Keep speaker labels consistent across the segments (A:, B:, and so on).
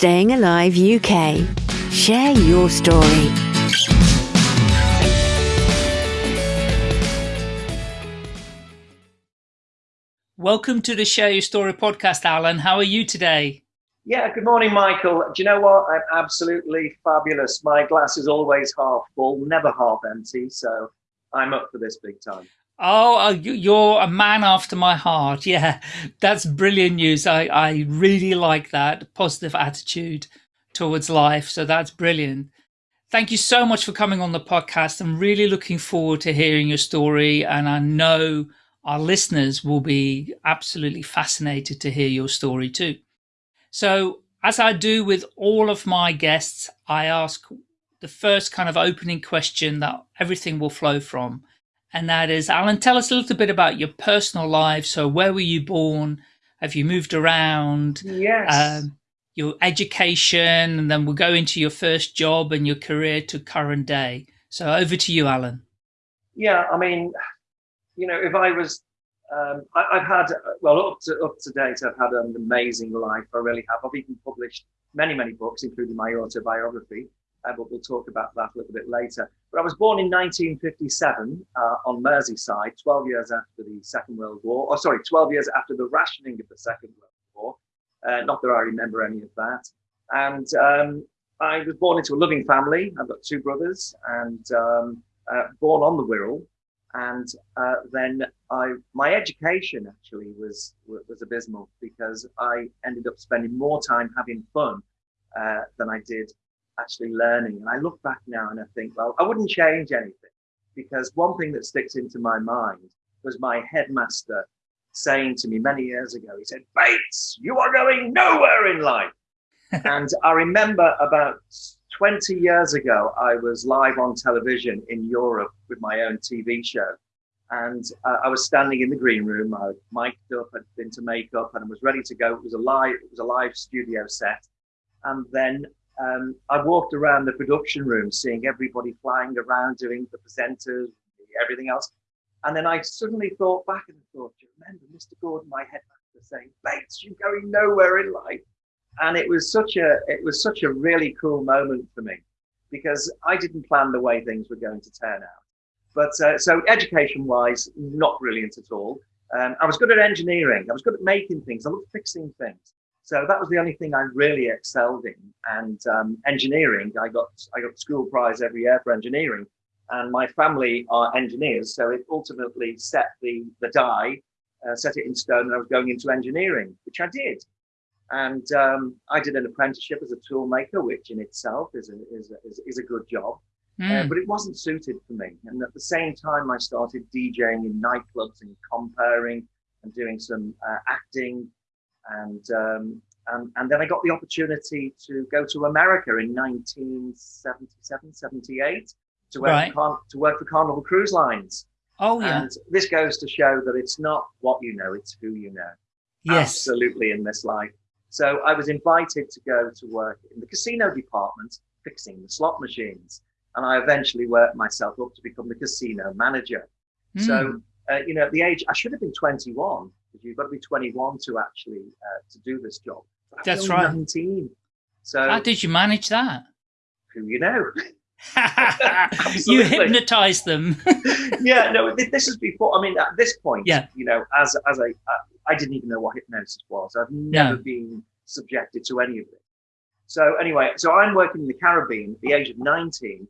A: Staying Alive UK. Share your story.
B: Welcome to the Share Your Story podcast, Alan. How are you today?
C: Yeah, good morning, Michael. Do you know what? I'm absolutely fabulous. My glass is always half full, never half empty. So I'm up for this big time.
B: Oh, uh, you're a man after my heart. Yeah, that's brilliant news. I, I really like that positive attitude towards life. So that's brilliant. Thank you so much for coming on the podcast. I'm really looking forward to hearing your story. And I know our listeners will be absolutely fascinated to hear your story too. So as I do with all of my guests, I ask the first kind of opening question that everything will flow from and that is, Alan, tell us a little bit about your personal life. So, where were you born? Have you moved around?
C: Yes. Um,
B: your education, and then we'll go into your first job and your career to current day. So, over to you, Alan.
C: Yeah, I mean, you know, if I was, um, I, have had, well, up to up to date, I've had an amazing life. I really have. I've even published many, many books, including my autobiography uh, but we'll talk about that a little bit later. But I was born in 1957 uh, on Merseyside, 12 years after the Second World War, or sorry, 12 years after the rationing of the Second World War. Uh, not that I remember any of that. And um, I was born into a loving family. I've got two brothers and um, uh, born on the Wirral. And uh, then I, my education actually was was abysmal because I ended up spending more time having fun uh, than I did actually learning. And I look back now and I think, well, I wouldn't change anything because one thing that sticks into my mind was my headmaster saying to me many years ago, he said, Bates, you are going nowhere in life. and I remember about 20 years ago, I was live on television in Europe with my own TV show. And uh, I was standing in the green room. I mic'd up, had been to makeup, and I was ready to go. It was a live, it was a live studio set. And then um, I walked around the production room, seeing everybody flying around, doing the presenters, everything else. And then I suddenly thought back and thought, do you remember Mr. Gordon, my headmaster, saying, Bates, you're going nowhere in life. And it was such a, it was such a really cool moment for me because I didn't plan the way things were going to turn out. But uh, so education wise, not brilliant at all. Um, I was good at engineering. I was good at making things. I loved fixing things. So that was the only thing I really excelled in. And um, engineering, I got I got school prize every year for engineering, and my family are engineers, so it ultimately set the the die, uh, set it in stone, and I was going into engineering, which I did. And um, I did an apprenticeship as a toolmaker, which in itself is a, is a, is, is a good job. Mm. Uh, but it wasn't suited for me. And at the same time, I started DJing in nightclubs and comparing and doing some uh, acting and, um, and, and then I got the opportunity to go to America in 1977, 78 to work, right. for, to work for Carnival Cruise Lines.
B: Oh, yeah.
C: And this goes to show that it's not what you know, it's who you know.
B: Yes.
C: Absolutely in this life. So I was invited to go to work in the casino department, fixing the slot machines. And I eventually worked myself up to become the casino manager. Mm. So, uh, you know, at the age, I should have been 21 because you've got to be 21 to actually uh, to do this job.
B: That's right.
C: 19. So
B: how did you manage that?
C: Who you know?
B: you hypnotized them.
C: yeah, no. This is before. I mean, at this point, yeah. you know, as as I I didn't even know what hypnosis was. I've never no. been subjected to any of it. So anyway, so I'm working in the Caribbean at the age of 19,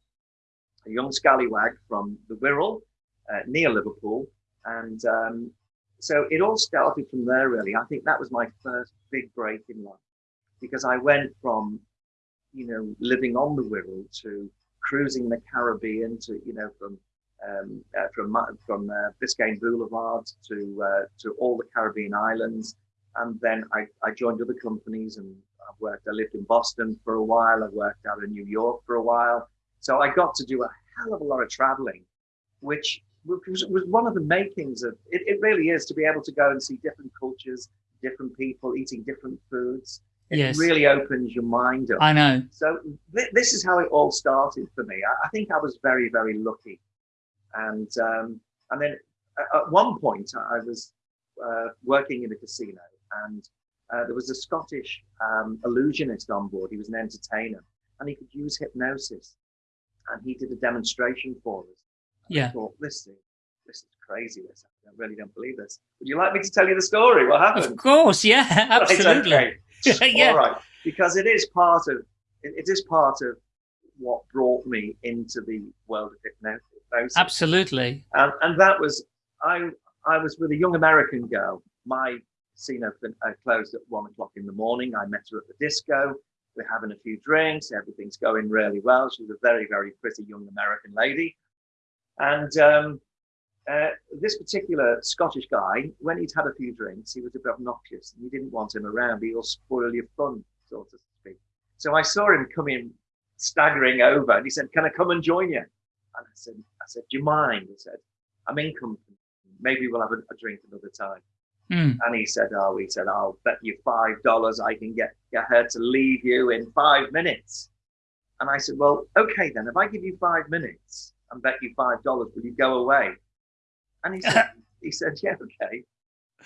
C: a young scallywag from the Wirral uh, near Liverpool, and um, so it all started from there, really. I think that was my first big break in life because I went from, you know, living on the Wirral to cruising the Caribbean to, you know, from um, uh, from from uh, Biscayne Boulevard to uh, to all the Caribbean islands, and then I, I joined other companies and I worked. I lived in Boston for a while. I worked out in New York for a while. So I got to do a hell of a lot of traveling, which was, was one of the makings of it, it really is to be able to go and see different cultures, different people eating different foods. It yes. really opens your mind up.
B: I know.
C: So th- this is how it all started for me. I, I think I was very, very lucky. And, um, and then at one point I was uh, working in a casino and uh, there was a Scottish um, illusionist on board. He was an entertainer and he could use hypnosis. And he did a demonstration for us.
B: Yeah.
C: I thought, this is, this is crazy. This, I really don't believe this. Would you like me to tell you the story? What happened?
B: Of course. Yeah, absolutely.
C: Right, okay.
B: yeah.
C: All right. Because it is part of, it, it is part of what brought me into the world of hypnosis.
B: Absolutely.
C: And, and that was, I, I was with a young American girl. My casino uh, closed at one o'clock in the morning. I met her at the disco. We're having a few drinks. Everything's going really well. She's a very, very pretty young American lady. And um, uh, this particular Scottish guy, when he'd had a few drinks, he was a bit obnoxious and you didn't want him around. He'll spoil your fun, so to speak. So I saw him coming, staggering over, and he said, "Can I come and join you?" And I said, "I said, do you mind?" He said, "I'm in company. Maybe we'll have a, a drink another time."
B: Mm.
C: And he said, "Oh, he said, I'll bet you five dollars I can get get her to leave you in five minutes." And I said, "Well, okay then. If I give you five minutes and bet you five dollars, will you go away?" And he said, "He said, yeah, okay."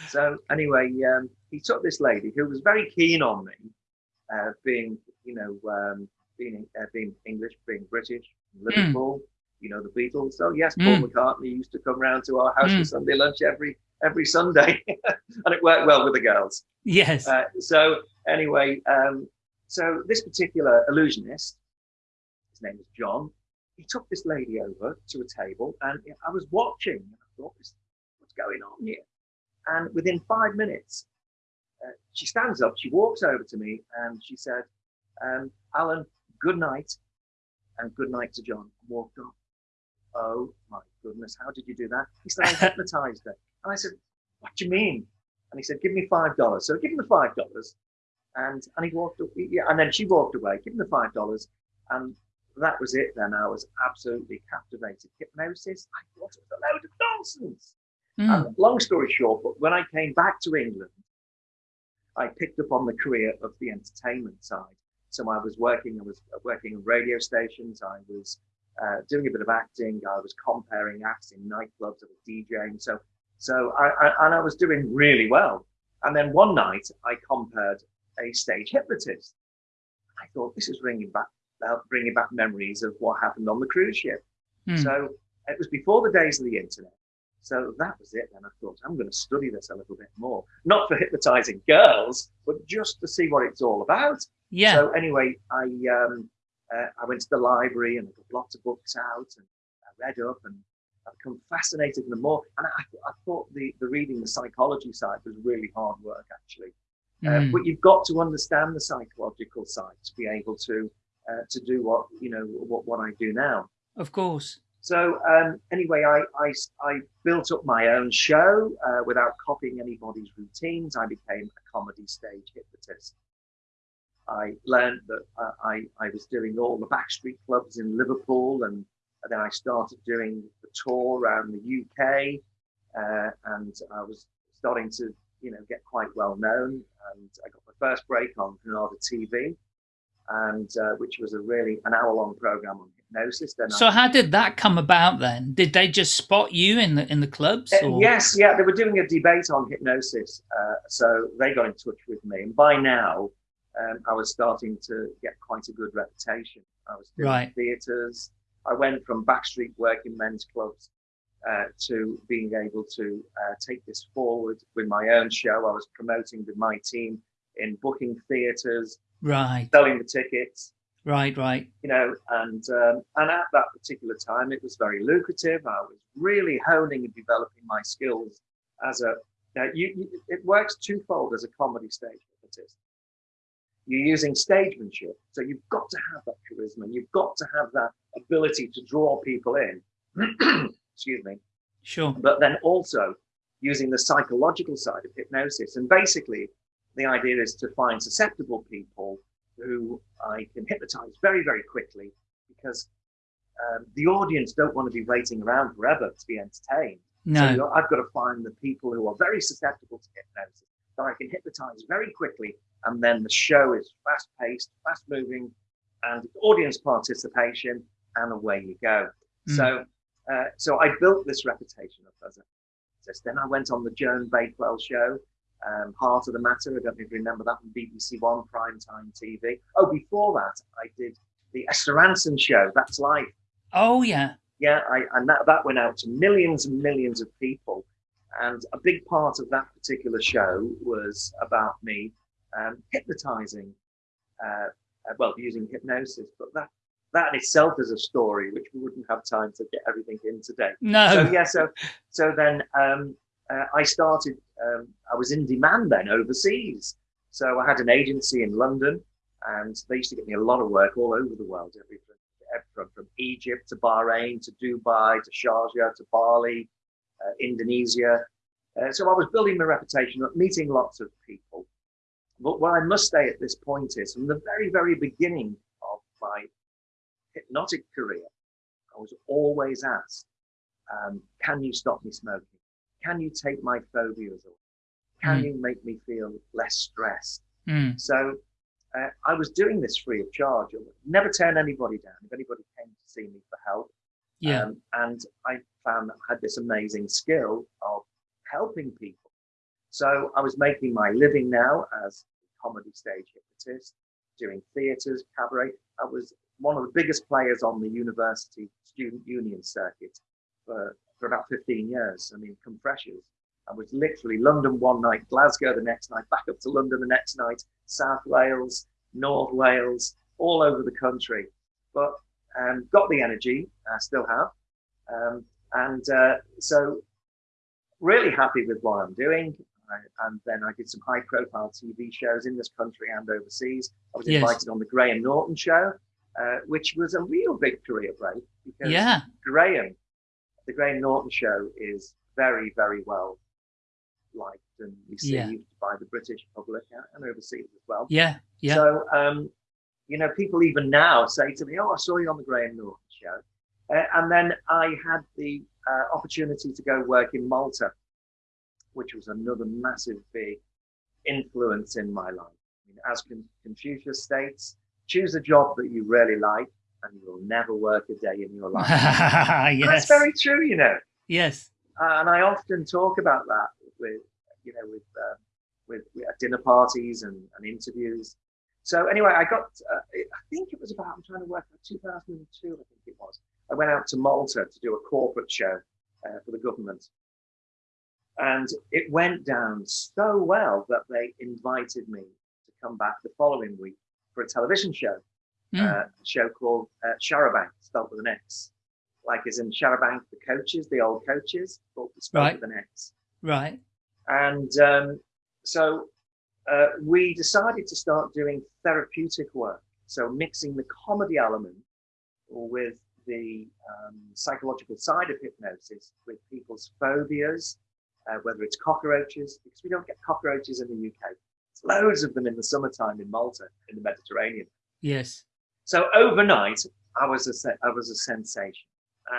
C: So anyway, um, he took this lady who was very keen on me, uh, being you know um, being uh, being English, being British, Liverpool. Mm. You know the Beatles. So yes, Paul mm. McCartney used to come round to our house mm. for Sunday lunch every every Sunday, and it worked well with the girls.
B: Yes.
C: Uh, so anyway, um, so this particular illusionist, his name is John. He took this lady over to a table, and I was watching. And I thought, "What's going on here?" And within five minutes, uh, she stands up. She walks over to me, and she said, um, "Alan, good night, and good night to John." And walked off. Oh my goodness, how did you do that? He said, I hypnotized her. And I said, what do you mean? And he said, give me $5. So I give him the $5. And, and he walked, yeah, and then she walked away, give him the $5. And that was it then. I was absolutely captivated. Hypnosis, I thought it was a load of nonsense. Mm. And long story short, but when I came back to England, I picked up on the career of the entertainment side. So I was working, I was working on radio stations. I was uh, doing a bit of acting. I was comparing acts in nightclubs. I was DJing. So, so I, I, and I was doing really well. And then one night I compared a stage hypnotist. I thought this is ringing back, uh, bringing back memories of what happened on the cruise ship. Mm. So it was before the days of the internet. So that was it. Then I thought I'm going to study this a little bit more, not for hypnotizing girls, but just to see what it's all about.
B: Yeah.
C: So anyway, I um, uh, I went to the library and I got lots of books out and I read up and I've become fascinated in them more. And I, I, thought the, the reading the psychology side was really hard work actually. Mm. Uh, but you've got to understand the psychological side to be able to uh, to do what you know what, what I do now.
B: Of course.
C: So um, anyway, I, I, I built up my own show uh, without copying anybody's routines. I became a comedy stage hypnotist. I learned that uh, I, I was doing all the backstreet clubs in Liverpool and, and then I started doing the tour around the UK uh, and I was starting to, you know, get quite well known and I got my first break on Granada TV and uh, which was a really an hour long program on hypnosis. Then
B: so
C: I,
B: how did that come about then? Did they just spot you in the in the clubs?
C: Uh, yes, yeah, they were doing a debate on hypnosis, uh, so they got in touch with me, and by now um, I was starting to get quite a good reputation. I was doing
B: right.
C: theatres. I went from backstreet working men's clubs uh, to being able to uh, take this forward with my own show. I was promoting with my team in booking theatres,
B: right,
C: selling the tickets,
B: right, right.
C: You know, and um, and at that particular time, it was very lucrative. I was really honing and developing my skills as a. Now, you, you, it works twofold as a comedy stage hypnotist you're using stagemanship. So you've got to have that charisma. You've got to have that ability to draw people in. Excuse me.
B: Sure.
C: But then also using the psychological side of hypnosis. And basically, the idea is to find susceptible people who I can hypnotize very, very quickly because um, the audience don't want to be waiting around forever to be entertained.
B: No.
C: So I've got to find the people who are very susceptible to hypnosis that I can hypnotize very quickly and then the show is fast paced, fast moving, and audience participation, and away you go. Mm. So, uh, so I built this reputation as a Then I went on the Joan Bakewell show um, Heart of the Matter. I don't know if you remember that on BBC One primetime TV. Oh, before that, I did the Esther Rantzen show. That's life.
B: Oh yeah.
C: Yeah, I, and that, that went out to millions and millions of people. And a big part of that particular show was about me um, hypnotizing, uh, uh, well, using hypnosis. But that that in itself is a story which we wouldn't have time to get everything in today.
B: No.
C: So yeah, so so then um, uh, I started. Um, I was in demand then overseas. So I had an agency in London, and they used to get me a lot of work all over the world, from, from Egypt to Bahrain to Dubai to Sharjah to Bali, uh, Indonesia. Uh, so I was building my reputation, meeting lots of people. But what I must say at this point is, from the very, very beginning of my hypnotic career, I was always asked, um, can you stop me smoking? Can you take my phobias away? Can mm. you make me feel less stressed?
B: Mm.
C: So uh, I was doing this free of charge. I never turn anybody down. If anybody came to see me for help,
B: yeah.
C: Um, and I found that I had this amazing skill of helping people. So I was making my living now as a comedy stage hypnotist, doing theatres, cabaret. I was one of the biggest players on the university student union circuit for, for about 15 years. I mean, compressors. I was literally London one night, Glasgow the next night, back up to London the next night, South Wales, North Wales, all over the country. But um, got the energy, I still have. Um, and uh, so really happy with what I'm doing. I, and then I did some high profile TV shows in this country and overseas. I was invited yes. on the Graham Norton show, uh, which was a real big career break because
B: yeah.
C: Graham, the Graham Norton show is very, very well liked and received yeah. by the British public and overseas as well.
B: Yeah, yeah.
C: So, um, you know, people even now say to me, "Oh, I saw you on the Graham Norton show," uh, and then I had the uh, opportunity to go work in Malta, which was another massive big influence in my life. I mean, as Confucius states, choose a job that you really like, and you'll never work a day in your life.
B: yes.
C: That's very true, you know.
B: Yes.
C: Uh, and I often talk about that with you know with um, with, with dinner parties and, and, interviews. So anyway, I got uh, I think it was about I'm trying to work out 2002 I think it was. I went out to Malta to do a corporate show uh, for the government, and it went down so well that they invited me to come back the following week for a television show, mm. uh, a show called uh, Xarabank, spelled with an X, like as in Charabanc, the coaches, the old coaches, but spelled right. with an X.
B: Right.
C: And um, so uh, we decided to start doing therapeutic work. So mixing the comedy element with the um, psychological side of hypnosis with people's phobias, uh, whether it's cockroaches, because we don't get cockroaches in the UK. There's loads of them in the summertime in Malta, in the Mediterranean.
B: Yes.
C: So overnight, I was a, I was a sensation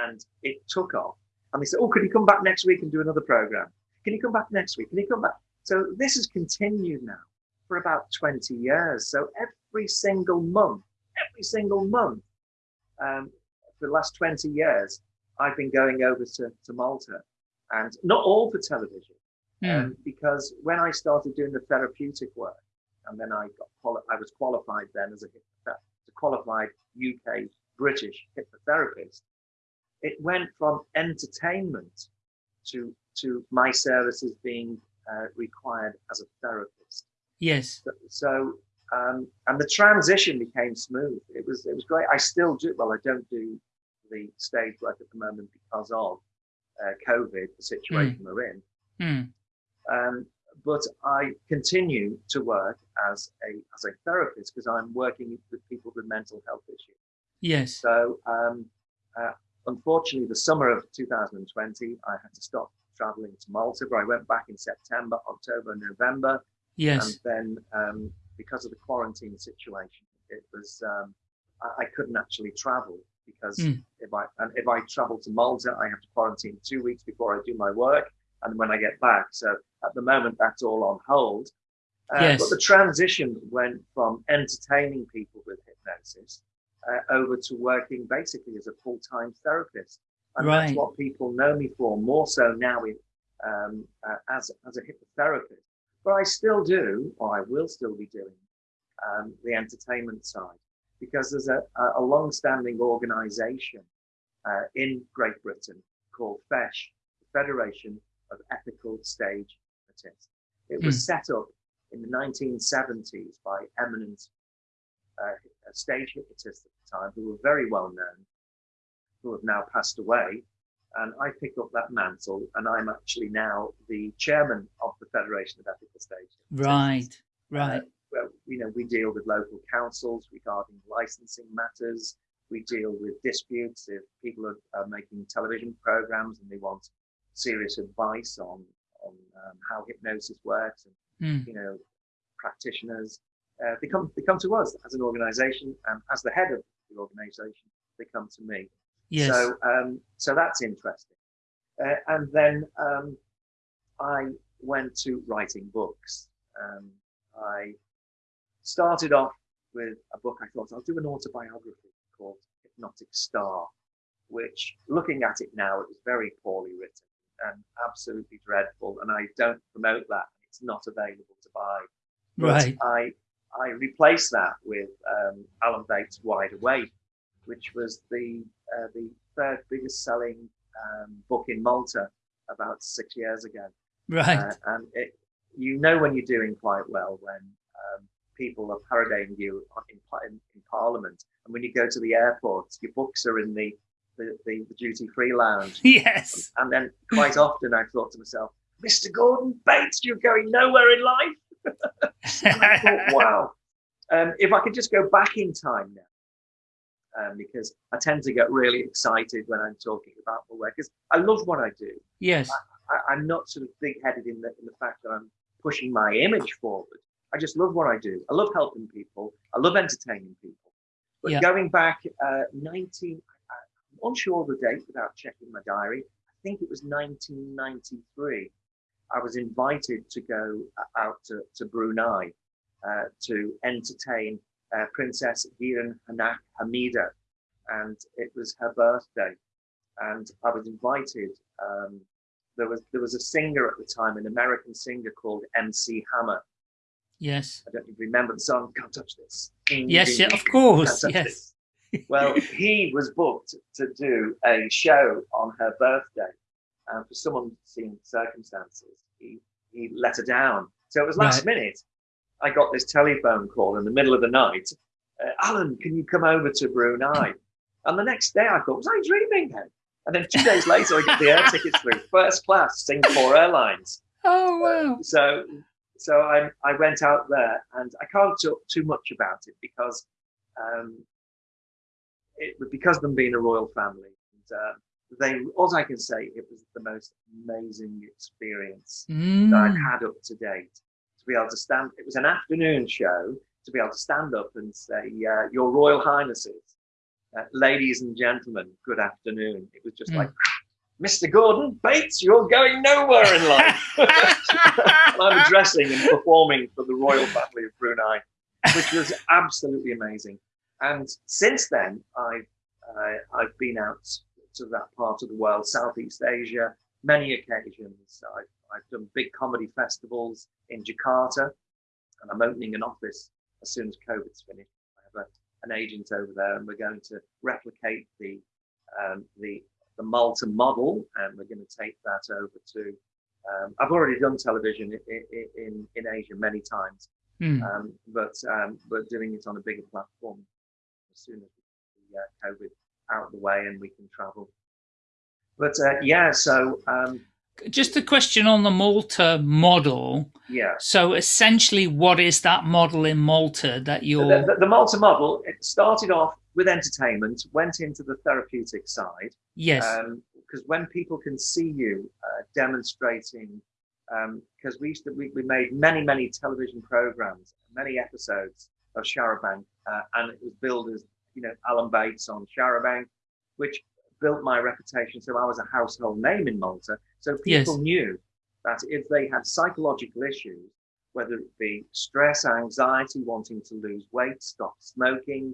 C: and it took off. And they said, oh, could you come back next week and do another program? Can you come back next week? Can you come back? So this has continued now for about 20 years. So every single month, every single month, um, for the last 20 years, I've been going over to, to Malta and not all for television. Mm. Um, because when I started doing the therapeutic work, and then I got I was qualified then as a, a qualified UK British hypnotherapist. It went from entertainment to to my services being uh, required as a therapist.
B: Yes.
C: So, so um, and the transition became smooth. It was it was great. I still do. Well, I don't do the stage work at the moment because of uh, COVID, the situation mm. we're in.
B: Mm.
C: Um, but I continue to work as a as a therapist because I'm working with people with mental health issues.
B: Yes.
C: So um, uh, unfortunately, the summer of 2020, I had to stop traveling to Malta, but I went back in September, October, November.
B: Yes.
C: And then um, because of the quarantine situation, it was um, I, I, couldn't actually travel because mm. if I and if I travel to Malta, I have to quarantine two weeks before I do my work, and when I get back. So at the moment, that's all on hold. Uh, yes. But the transition went from entertaining people with hypnosis uh, over to working basically as a full-time therapist. And right. that's what people know me for, more so now in, um, uh, as, as a hypnotherapist. but I still do, or I will still be doing, um, the entertainment side because there's a, a long-standing organisation uh, in Great Britain called FESH, the Federation of Ethical Stage Artists. It was mm. set up in the 1970s by eminent uh, stage hypnotists at the time who were very well known, who have now passed away. And I picked up that mantle, and I'm actually now the chairman of the Federation of Ethical Stage.
B: Right, right. Uh,
C: well, you know, we deal with local councils regarding licensing matters. We deal with disputes if people are, are making television programs and they want serious advice on on um, how hypnosis works and mm. you know practitioners. Uh, they come they come to us as an organisation and as the head of the organisation, they come to me. Yes. So um, so that's interesting. Uh, and then um, I went to writing books. Um, I started off with a book I thought I'll do an autobiography called Hypnotic Star, which looking at it now, it was very poorly written and absolutely dreadful. And I don't promote that. It's not available to buy.
B: But right.
C: I, I replaced that with um, Alan Bates' Wide Awake, which was the, uh, the third biggest selling um, book in Malta about six years ago.
B: Right. Uh,
C: and it, you know when you're doing quite well when um, people are parodying you in, in, in, Parliament. And when you go to the airport, your books are in the, the, the, the duty free lounge.
B: Yes.
C: And then quite often I thought to myself, Mr. Gordon Bates, you're going nowhere in life. and I thought, wow. Um, if I could just go back in time now, um, because I tend to get really excited when I'm talking about my work, because I love what I do.
B: Yes.
C: I, am not sort of big headed in the, in the fact that I'm pushing my image forward. I just love what I do. I love helping people. I love entertaining people. But yeah. going back uh, 19, I'm unsure of the date without checking my diary. I think it was 1993. I was invited to go uh, out to, to Brunei uh, to entertain uh, Princess Hiran Hanak Hamida. And it was her birthday. And I was invited. Um, there was there was a singer at the time, an American singer called MC Hammer,
B: Yes.
C: I don't even remember the song, Can't Touch This.
B: Yes, yeah, of course. Yes.
C: well, he was booked to do a show on her birthday. And for some unseen circumstances, he, he let her down. So it was last right. minute. I got this telephone call in the middle of the night. Uh, Alan, can you come over to Brunei? And the next day I thought, was I dreaming then? And then two days later, I get the air tickets through first class, Singapore Airlines.
B: Oh, wow.
C: So so I, I went out there and I can't talk too much about it because um, it because of them being a royal family. And, uh, they, all I can say, it was the most amazing experience mm. that I've had up to date. To be able to stand, it was an afternoon show, to be able to stand up and say, uh, Your Royal Highnesses, uh, ladies and gentlemen, good afternoon. It was just mm. like, Mr. Gordon Bates, you're going nowhere in life. I'm addressing and performing for the royal family of Brunei, which was absolutely amazing. And since then, I've uh, I've been out to that part of the world, Southeast Asia, many occasions. I've, I've done big comedy festivals in Jakarta, and I'm opening an office as soon as COVID's finished. I have a, an agent over there, and we're going to replicate the um, the the Malta model, and we're going to take that over to. Um, I've already done television in in, in Asia many times, mm. um, but um, but doing it on a bigger platform as soon as the uh, COVID out of the way and we can travel. But uh, yeah, so um,
B: just a question on the Malta model.
C: Yeah.
B: So essentially, what is that model in Malta that you're?
C: The, the, the Malta model it started off with entertainment, went into the therapeutic side.
B: Yes.
C: Because um, when people can see you uh, demonstrating, because um, we used to, we, we made many, many television programs, many episodes of Xarabank, uh, and it was billed as, you know, Alan Bates on Xarabank, which built my reputation. So I was a household name in Malta. So people yes. knew that if they had psychological issues, whether it be stress, anxiety, wanting to lose weight, stop smoking,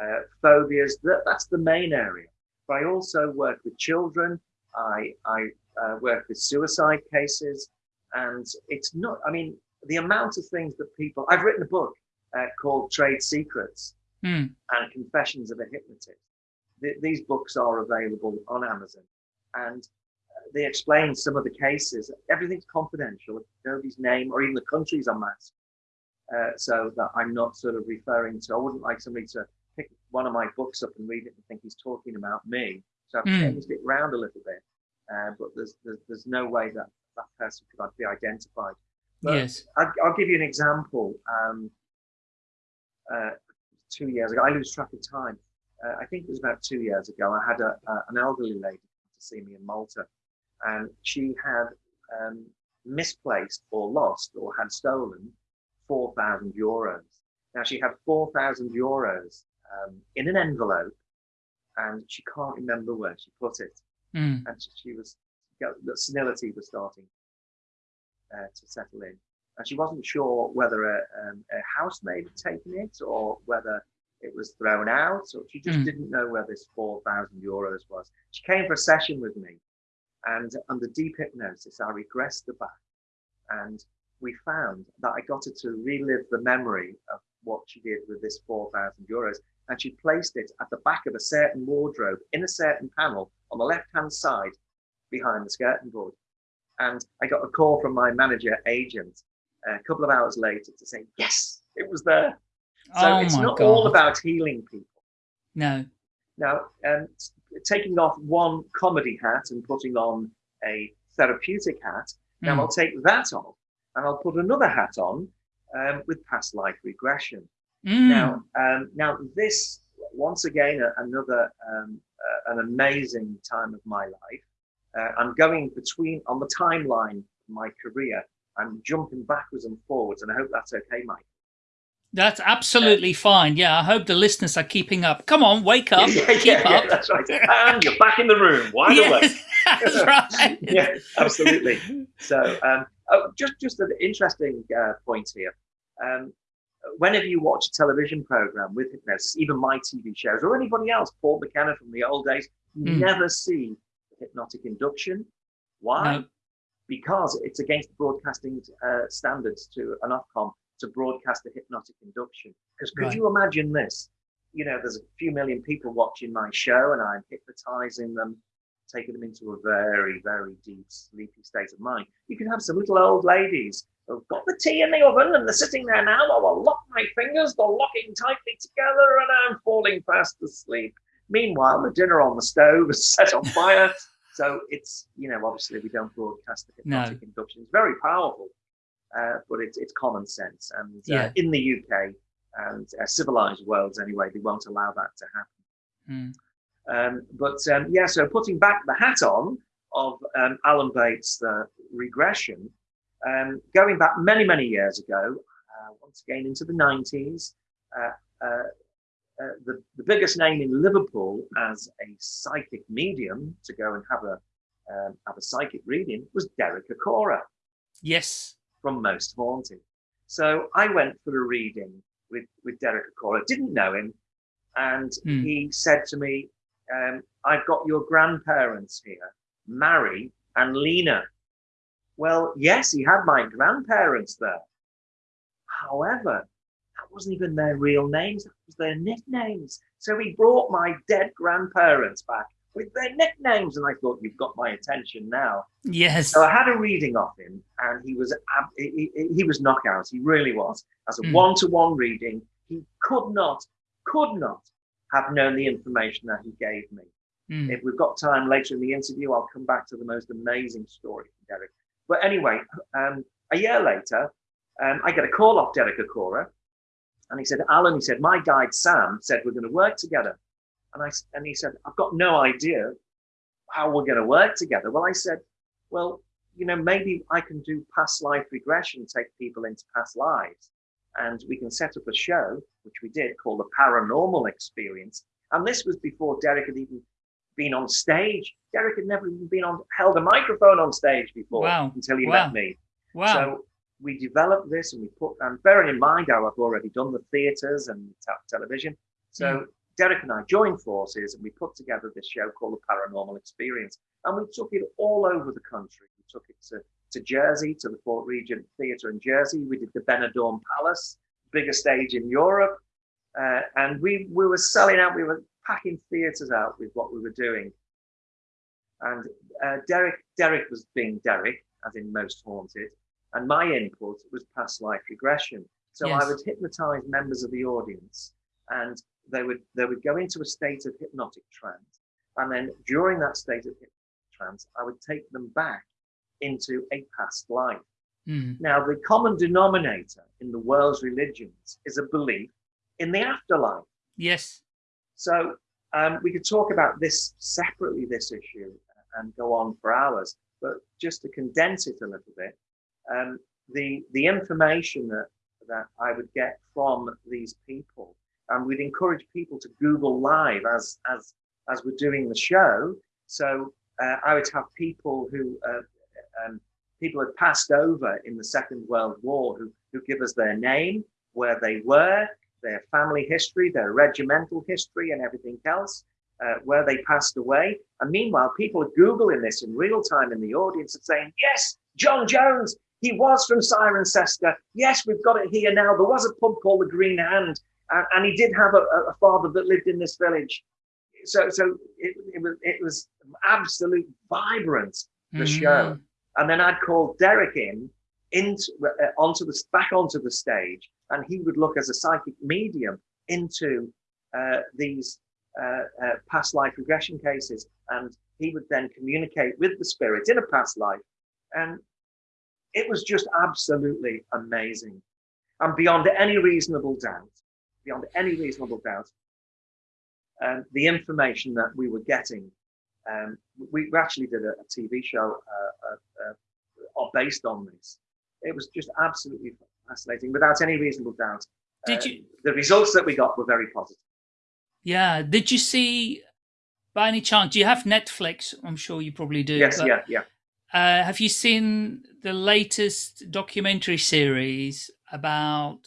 C: uh, phobias. That, that's the main area. But I also work with children. I, I uh, work with suicide cases. And it's not, I mean, the amount of things that people, I've written a book uh, called Trade Secrets
B: Mm.
C: and Confessions of a Hypnotist. Th- these books are available on Amazon and uh, they explain some of the cases. Everything's confidential, nobody's name or even the countries are masked. Uh, so that I'm not sort of referring to, I wouldn't like somebody to pick one of my books up and read it and think he's talking about me. So I've
B: Mm.
C: changed it around a little bit, uh, but there's, there's there's no way that that person could be identified. But
B: yes.
C: I'll, I'll give you an example. Um, uh, two years ago, I lose track of time. Uh, I think it was about two years ago. I had a, a, an elderly lady to see me in Malta, and she had um, misplaced or lost or had stolen four thousand euros. Now she had four thousand euros um, in an envelope, and she can't remember where she put it.
B: Mm.
C: And she, she was the senility was starting uh, to settle in, and she wasn't sure whether a, um, a housemaid had taken it or whether it was thrown out, or she just
B: Mm.
C: didn't know where this four thousand euros was. She came for a session with me, and under deep hypnosis, I regressed the back, and we found that I got her to relive the memory of what she did with this four thousand euros, and she placed it at the back of a certain wardrobe in a certain panel on the left hand side behind the skirting board. And I got a call from my manager agent a couple of hours later to say, yes, it was there. So
B: oh
C: it's not
B: God.
C: all about healing people.
B: No.
C: Now, um, taking off one comedy hat and putting on a therapeutic hat, now
B: Mm.
C: I'll take that off and I'll put another hat on um, with past life regression.
B: Mm.
C: Now, um, now this once again another um, uh, an amazing time of my life. Uh, I'm going between on the timeline of my career. I'm jumping backwards and forwards, and I hope that's okay, Mike.
B: That's absolutely fine. Yeah, I hope the listeners are keeping up. Come on, wake up,
C: yeah,
B: keep
C: yeah, yeah,
B: up.
C: that's right. And you're back in the room, wide awake.
B: Yes, that's right.
C: yeah, absolutely. So, um, oh, just just an interesting uh, point here. Um, whenever you watch a television program with hypnosis, even my TV shows or anybody else, Paul McKenna from the old days, you
B: Mm.
C: never see hypnotic induction. Why?
B: No.
C: Because it's against broadcasting uh, standards to an Ofcom to broadcast a hypnotic induction. Because could
B: Right.
C: you imagine this? You know, there's a few million people watching my show, and I'm hypnotizing them, taking them into a very, very deep, sleepy state of mind. You can have some little old ladies who've got the tea in the oven and they're sitting there now. I will lock my fingers, they're locking tightly together, and I'm falling fast asleep. Meanwhile, the dinner on the stove is set on fire. So it's, you know, obviously we don't broadcast the
B: No.
C: hypnotic induction. It's very powerful, uh, but it's, it's common sense. And uh,
B: Yeah.
C: in the UK and uh, civilized worlds anyway, they won't allow that to happen.
B: Mm.
C: Um, but um, yeah, so putting back the hat on of um, Alan Bates' the regression, um, going back many, many years ago, uh, once again into the 90s, uh, the, the biggest name in Liverpool as a psychic medium to go and have a um, have a psychic reading was Derek Acorah
B: Yes.
C: from Most Haunted. So I went for a reading with, with Derek Acorah, didn't know him, and
B: Hmm.
C: he said to me, um, I've got your grandparents here, Mary and Lena. Well, yes, he had my grandparents there. However, wasn't even their real names, that was their nicknames. So he brought my dead grandparents back with their nicknames, and I thought, you've got my attention now.
B: Yes.
C: So I had a reading of him, and he was, he, he, was knockout. He really was. As a
B: Mm.
C: one-to-one reading, he could not, could not have known the information that he gave me.
B: Mm.
C: If we've got time later in the interview, I'll come back to the most amazing story from Derek. But anyway, um, a year later, um, I get a call off Derek Acorah, and he said, "Alan," he said, "my guide Sam said we're going to work together," and I and he said, "I've got no idea how we're going to work together." Well, I said, "Well, you know, maybe I can do past life regression, take people into past lives, and we can set up a show, which we did, called the Paranormal Experience." And this was before Derek had even been on stage. Derek had never even been on held a microphone on stage before
B: Wow.
C: until he
B: Wow.
C: met me.
B: Wow.
C: So we developed this and we put, and bearing in mind how I've already done the theatres and te- television. So
B: Mm.
C: Derek and I joined forces and we put together this show called The Paranormal Experience. And we took it all over the country. We took it to to Jersey to the Fort Regent Theatre in Jersey. We did the Benidorm Palace, biggest stage in Europe, uh, and we we were selling out. We were packing theatres out with what we were doing. And uh, Derek Derek was being Derek, as in most haunted, and my input was past life regression. So
B: Yes.
C: I would hypnotize members of the audience, and they would they would go into a state of hypnotic trance, and then during that state of hypnotic trance, I would take them back into a past life.
B: Mm.
C: Now, the common denominator in the world's religions is a belief in the afterlife.
B: Yes.
C: So um, we could talk about this separately, this issue, and go on for hours. But just to condense it a little bit, um, the the information that that I would get from these people, and we'd encourage people to Google Live as as as we're doing the show. So uh, I would have people who uh, um, people had passed over in the Second World War who who give us their name, where they were, their family history, their regimental history, and everything else, uh, where they passed away. And meanwhile, people are Googling this in real time in the audience and saying, Yes, John Jones, he was from Cirencester. Yes, we've got it here now. There was a pub called the Green Hand, and, and he did have a, a father that lived in this village. So, so it, it was it was absolute vibrant the show.
B: Mm.
C: And then I'd call Derek in into uh, onto the back onto the stage, and he would look as a psychic medium into uh, these uh, uh, past life regression cases, and he would then communicate with the spirit in a past life, and it was just absolutely amazing, and beyond any reasonable doubt, beyond any reasonable doubt, um, the information that we were getting. Um, we we actually did a, a TV show uh, uh, uh, based on this. It was just absolutely fascinating, without any reasonable doubt.
B: Did
C: Uh,
B: you?
C: The results that we got were very positive.
B: Yeah. Did you see? By any chance, do you have Netflix? I'm sure you probably do.
C: Yes, yeah, yeah.
B: Uh, have you seen the latest documentary series about?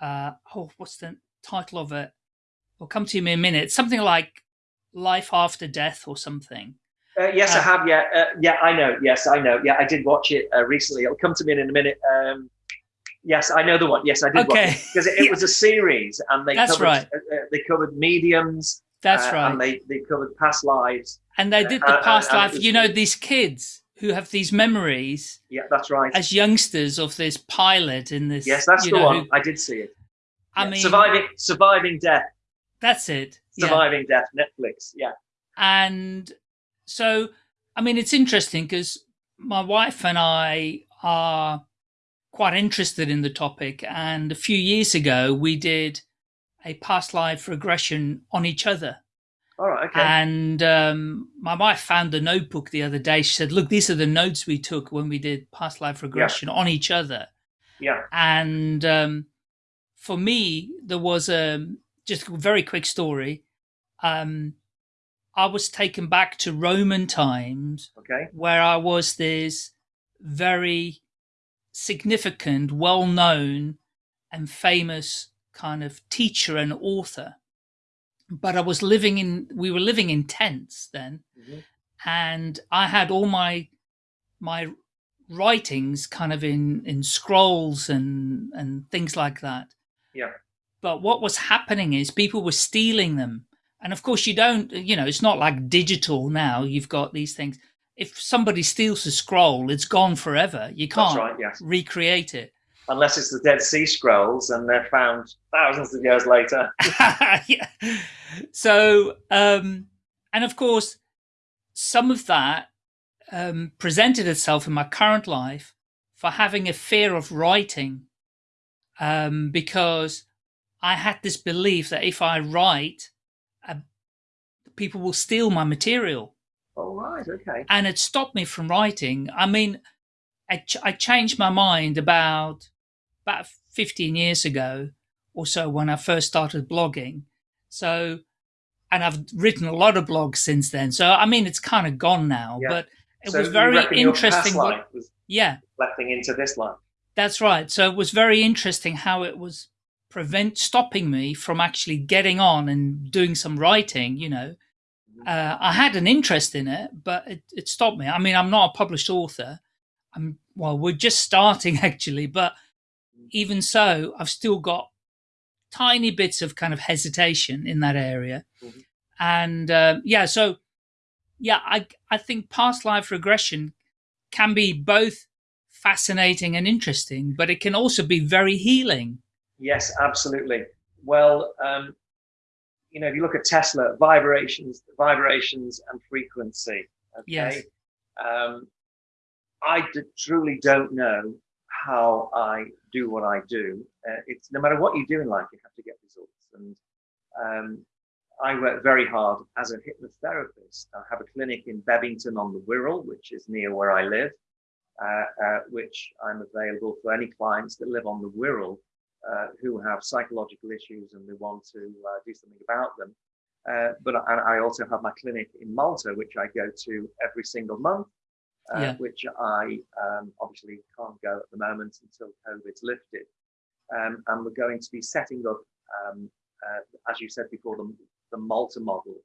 B: Uh, oh, what's the title of it? Will come to me in a minute. Something like life after death or something.
C: Uh, yes, I
B: Uh,
C: have. Yeah, uh, yeah, I know. Yes, I know. Yeah, I did watch it uh, recently. It'll come to me in a minute. Um, yes, I know the one. Yes, I did watch
B: Okay.
C: it because it, it was a series, and they
B: That's
C: covered
B: right.
C: they covered mediums.
B: That's
C: uh,
B: right.
C: And they they covered past lives.
B: And they did
C: Uh,
B: the
C: uh,
B: past
C: it
B: life.
C: was-
B: You know, these kids who have these memories
C: Yeah, that's right.
B: as youngsters of this pilot in this.
C: yes, that's the
B: know,
C: one.
B: who-
C: I did see it.
B: I
C: Yeah,
B: mean,
C: surviving surviving death.
B: that's it. Yeah.
C: Surviving death. Netflix. Yeah.
B: And so, I mean, it's interesting because my wife and I are quite interested in the topic. And a few years ago, we did a past life regression on each other.
C: All right. Okay.
B: And um, my wife found the notebook the other day. She said, Look, these are the notes we took when we did past life regression on each other.
C: yeah.
B: And um, for me, there was a just a very quick story. Um, I was taken back to Roman times
C: Okay.
B: where I was this very significant, well known, and famous kind of teacher and author. But I was living in, we were living in tents then
C: Mhm.
B: and I had all my my writings kind of in in scrolls and and things like that.
C: Yeah.
B: But what was happening is people were stealing them. And of course you don't you know, it's not like digital now. You've got these things. If somebody steals a scroll, it's gone forever. You can't
C: right. Yes.
B: recreate it.
C: Unless it's the Dead Sea Scrolls and they're found thousands of years later.
B: yeah. So, um, and of course, some of that um, presented itself in my current life for having a fear of writing, um, because I had this belief that if I write, uh, people will steal my material,
C: All right. Okay.
B: and it stopped me from writing. I mean, I, ch- I changed my mind about about 15 years ago or so when I first started blogging. So, and I've written a lot of blogs since then. So, I mean, it's kind of gone now,
C: Yeah.
B: but it
C: So
B: was very interesting. what-
C: was
B: yeah,
C: reflecting into this life.
B: that's right. So it was very interesting how it was prevent stopping me from actually getting on and doing some writing, you know.
C: Mhm.
B: Uh, I had an interest in it, but it, it stopped me. I mean, I'm not a published author. I'm well, we're just starting actually, but even so, I've still got tiny bits of kind of hesitation in that area. Mm-hmm. And uh, yeah, so yeah, I I think past life regression can be both fascinating and interesting, but it can also be very healing.
C: Yes, absolutely. Well, um, you know, if you look at Tesla, vibrations, vibrations and frequency. Okay?
B: Yes.
C: Um, I d- truly don't know how I do what I do. Uh, it's no matter what you do in life, you have to get results. And um, I work very hard as a hypnotherapist. I have a clinic in Bebington on the Wirral, which is near where I live, uh, uh, which I'm available for any clients that live on the Wirral uh, who have psychological issues and they want to uh, do something about them. Uh, but I, I, also have my clinic in Malta, which I go to every single month, uh, yeah. which I um, obviously can't go at the moment until COVID's lifted. Um, and we're going to be setting up, um, uh, as you said before, the, the Malta model.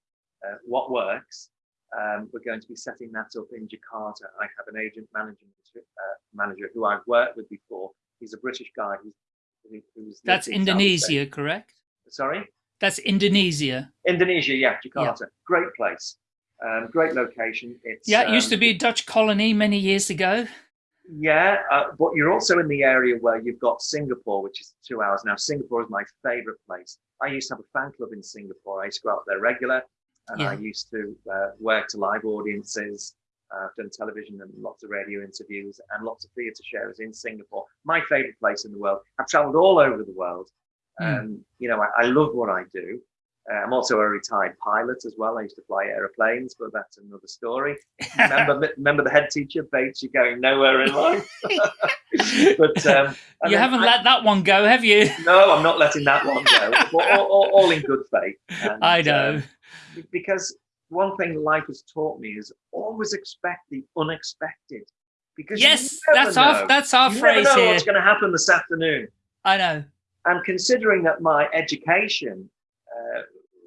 C: Uh, what works? Um, we're going to be setting that up in Jakarta. I have an agent manager, manager who I've worked with before. He's a British guy who's
B: that's Indonesia, correct?
C: Sorry?
B: That's Indonesia.
C: Indonesia, yeah, Jakarta. Yeah. Great place. Um, great location. It's
B: Yeah, it used um, to be a Dutch colony many years ago.
C: Yeah, uh, but you're also in the area where you've got Singapore, which is two hours now. Singapore is my favorite place. I used to have a fan club in Singapore. I used to go out there regular, and yeah. I used to uh, work to live audiences. Uh, I've done television and lots of radio interviews and lots of theatre shows in Singapore. My favourite place in the world. I've travelled all over the world. Mm. Um, you know, I, I, love what I do. Uh, I'm also a retired pilot as well. I used to fly aeroplanes, but that's another story. remember, remember the head teacher, Bates, you're going nowhere in life.
B: but um, you haven't I, let that one go, have you?
C: no, I'm not letting that one go. all, all, all, in good faith.
B: And, I know. Um,
C: because one thing life has taught me is always expect the unexpected.
B: Because yes, that's know. our that's our
C: you
B: phrase
C: never know
B: here.
C: What's going to happen this afternoon?
B: I know.
C: And considering that my education uh,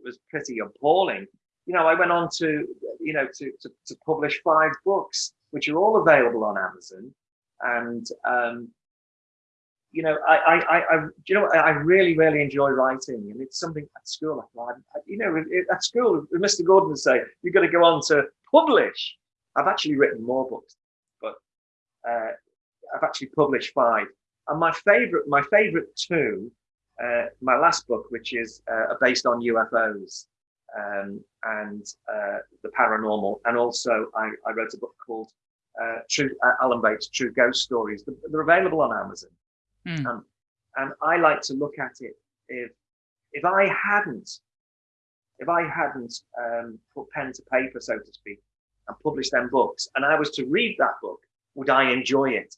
C: was pretty appalling, you know, I went on to you know to, to, to publish five books, which are all available on Amazon, and um, you know, I, I, I, I, you know, I really, really enjoy writing, and it's something at school. I, you know, at school, Mr. Gordon would say, "You've got to go on to publish." I've actually written more books, but uh, I've actually published five. And my favorite, my favorite two, uh, my last book, which is uh, based on UFOs um, and uh, the paranormal, and also I, I, wrote a book called uh, True uh, Alan Bates' True Ghost Stories. They're available on Amazon. Mm. Um, and I like to look at it if if I hadn't if I hadn't um, put pen to paper, so to speak, and published them books, and I was to read that book, would I enjoy it?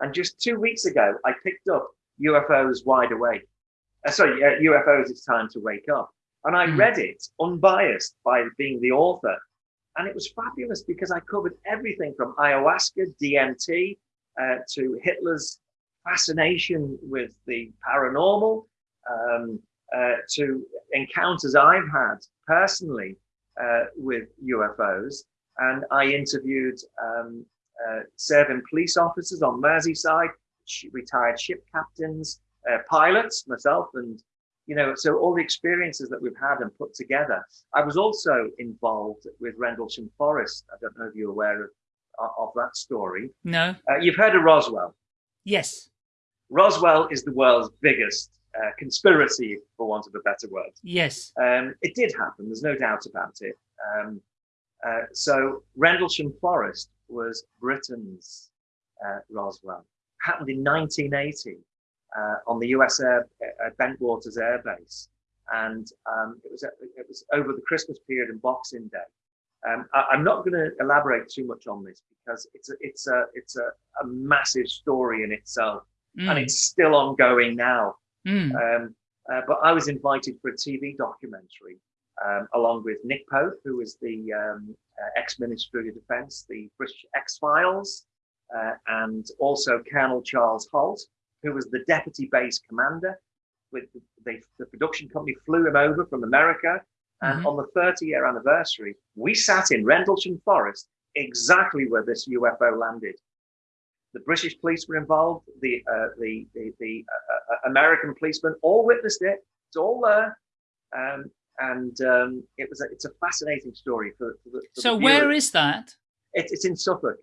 C: And just two weeks ago, I picked up UFOs Wide Awake. Uh, sorry, uh, UFOs It's Time to Wake Up. And I mm. read it unbiased by being the author. And it was fabulous because I covered everything from ayahuasca, DMT, uh, to Hitler's fascination with the paranormal um, uh, to encounters I've had personally uh, with UFOs. And I interviewed um, uh, serving police officers on Merseyside, retired ship captains, uh, pilots, myself, and you know, so all the experiences that we've had and put together. I was also involved with Rendlesham Forest. I don't know if you're aware of, of that story.
B: No.
C: Uh, you've heard of Roswell.
B: Yes.
C: Roswell is the world's biggest uh, conspiracy, for want of a better word.
B: Yes.
C: Um, it did happen. There's no doubt about it. Um, uh, so Rendlesham Forest was Britain's uh, Roswell. Happened in 1980 uh, on the US Air, uh, Bentwaters Air Base, and um, it was it was over the Christmas period and Boxing Day. Um, I, am not going to elaborate too much on this because it's a, it's a it's a, a massive story in itself mm. and it's still ongoing now.
B: Mm.
C: Um, uh, but I was invited for a TV documentary um, along with Nick Pope, who was the um, uh, ex-Minister of Defence, the British X-Files, uh, and also Colonel Charles Halt, who was the Deputy Base Commander. With the, the, production company flew him over from America, and mm-hmm. on the 30-year anniversary, we sat in Rendlesham Forest, exactly where this UFO landed. the British police were involved, the uh, the the, the uh, uh, American policemen all witnessed it. It's all there, um, and um, it was a, it's a fascinating story for, for, the, for
B: so where is that?
C: It, it's in Suffolk,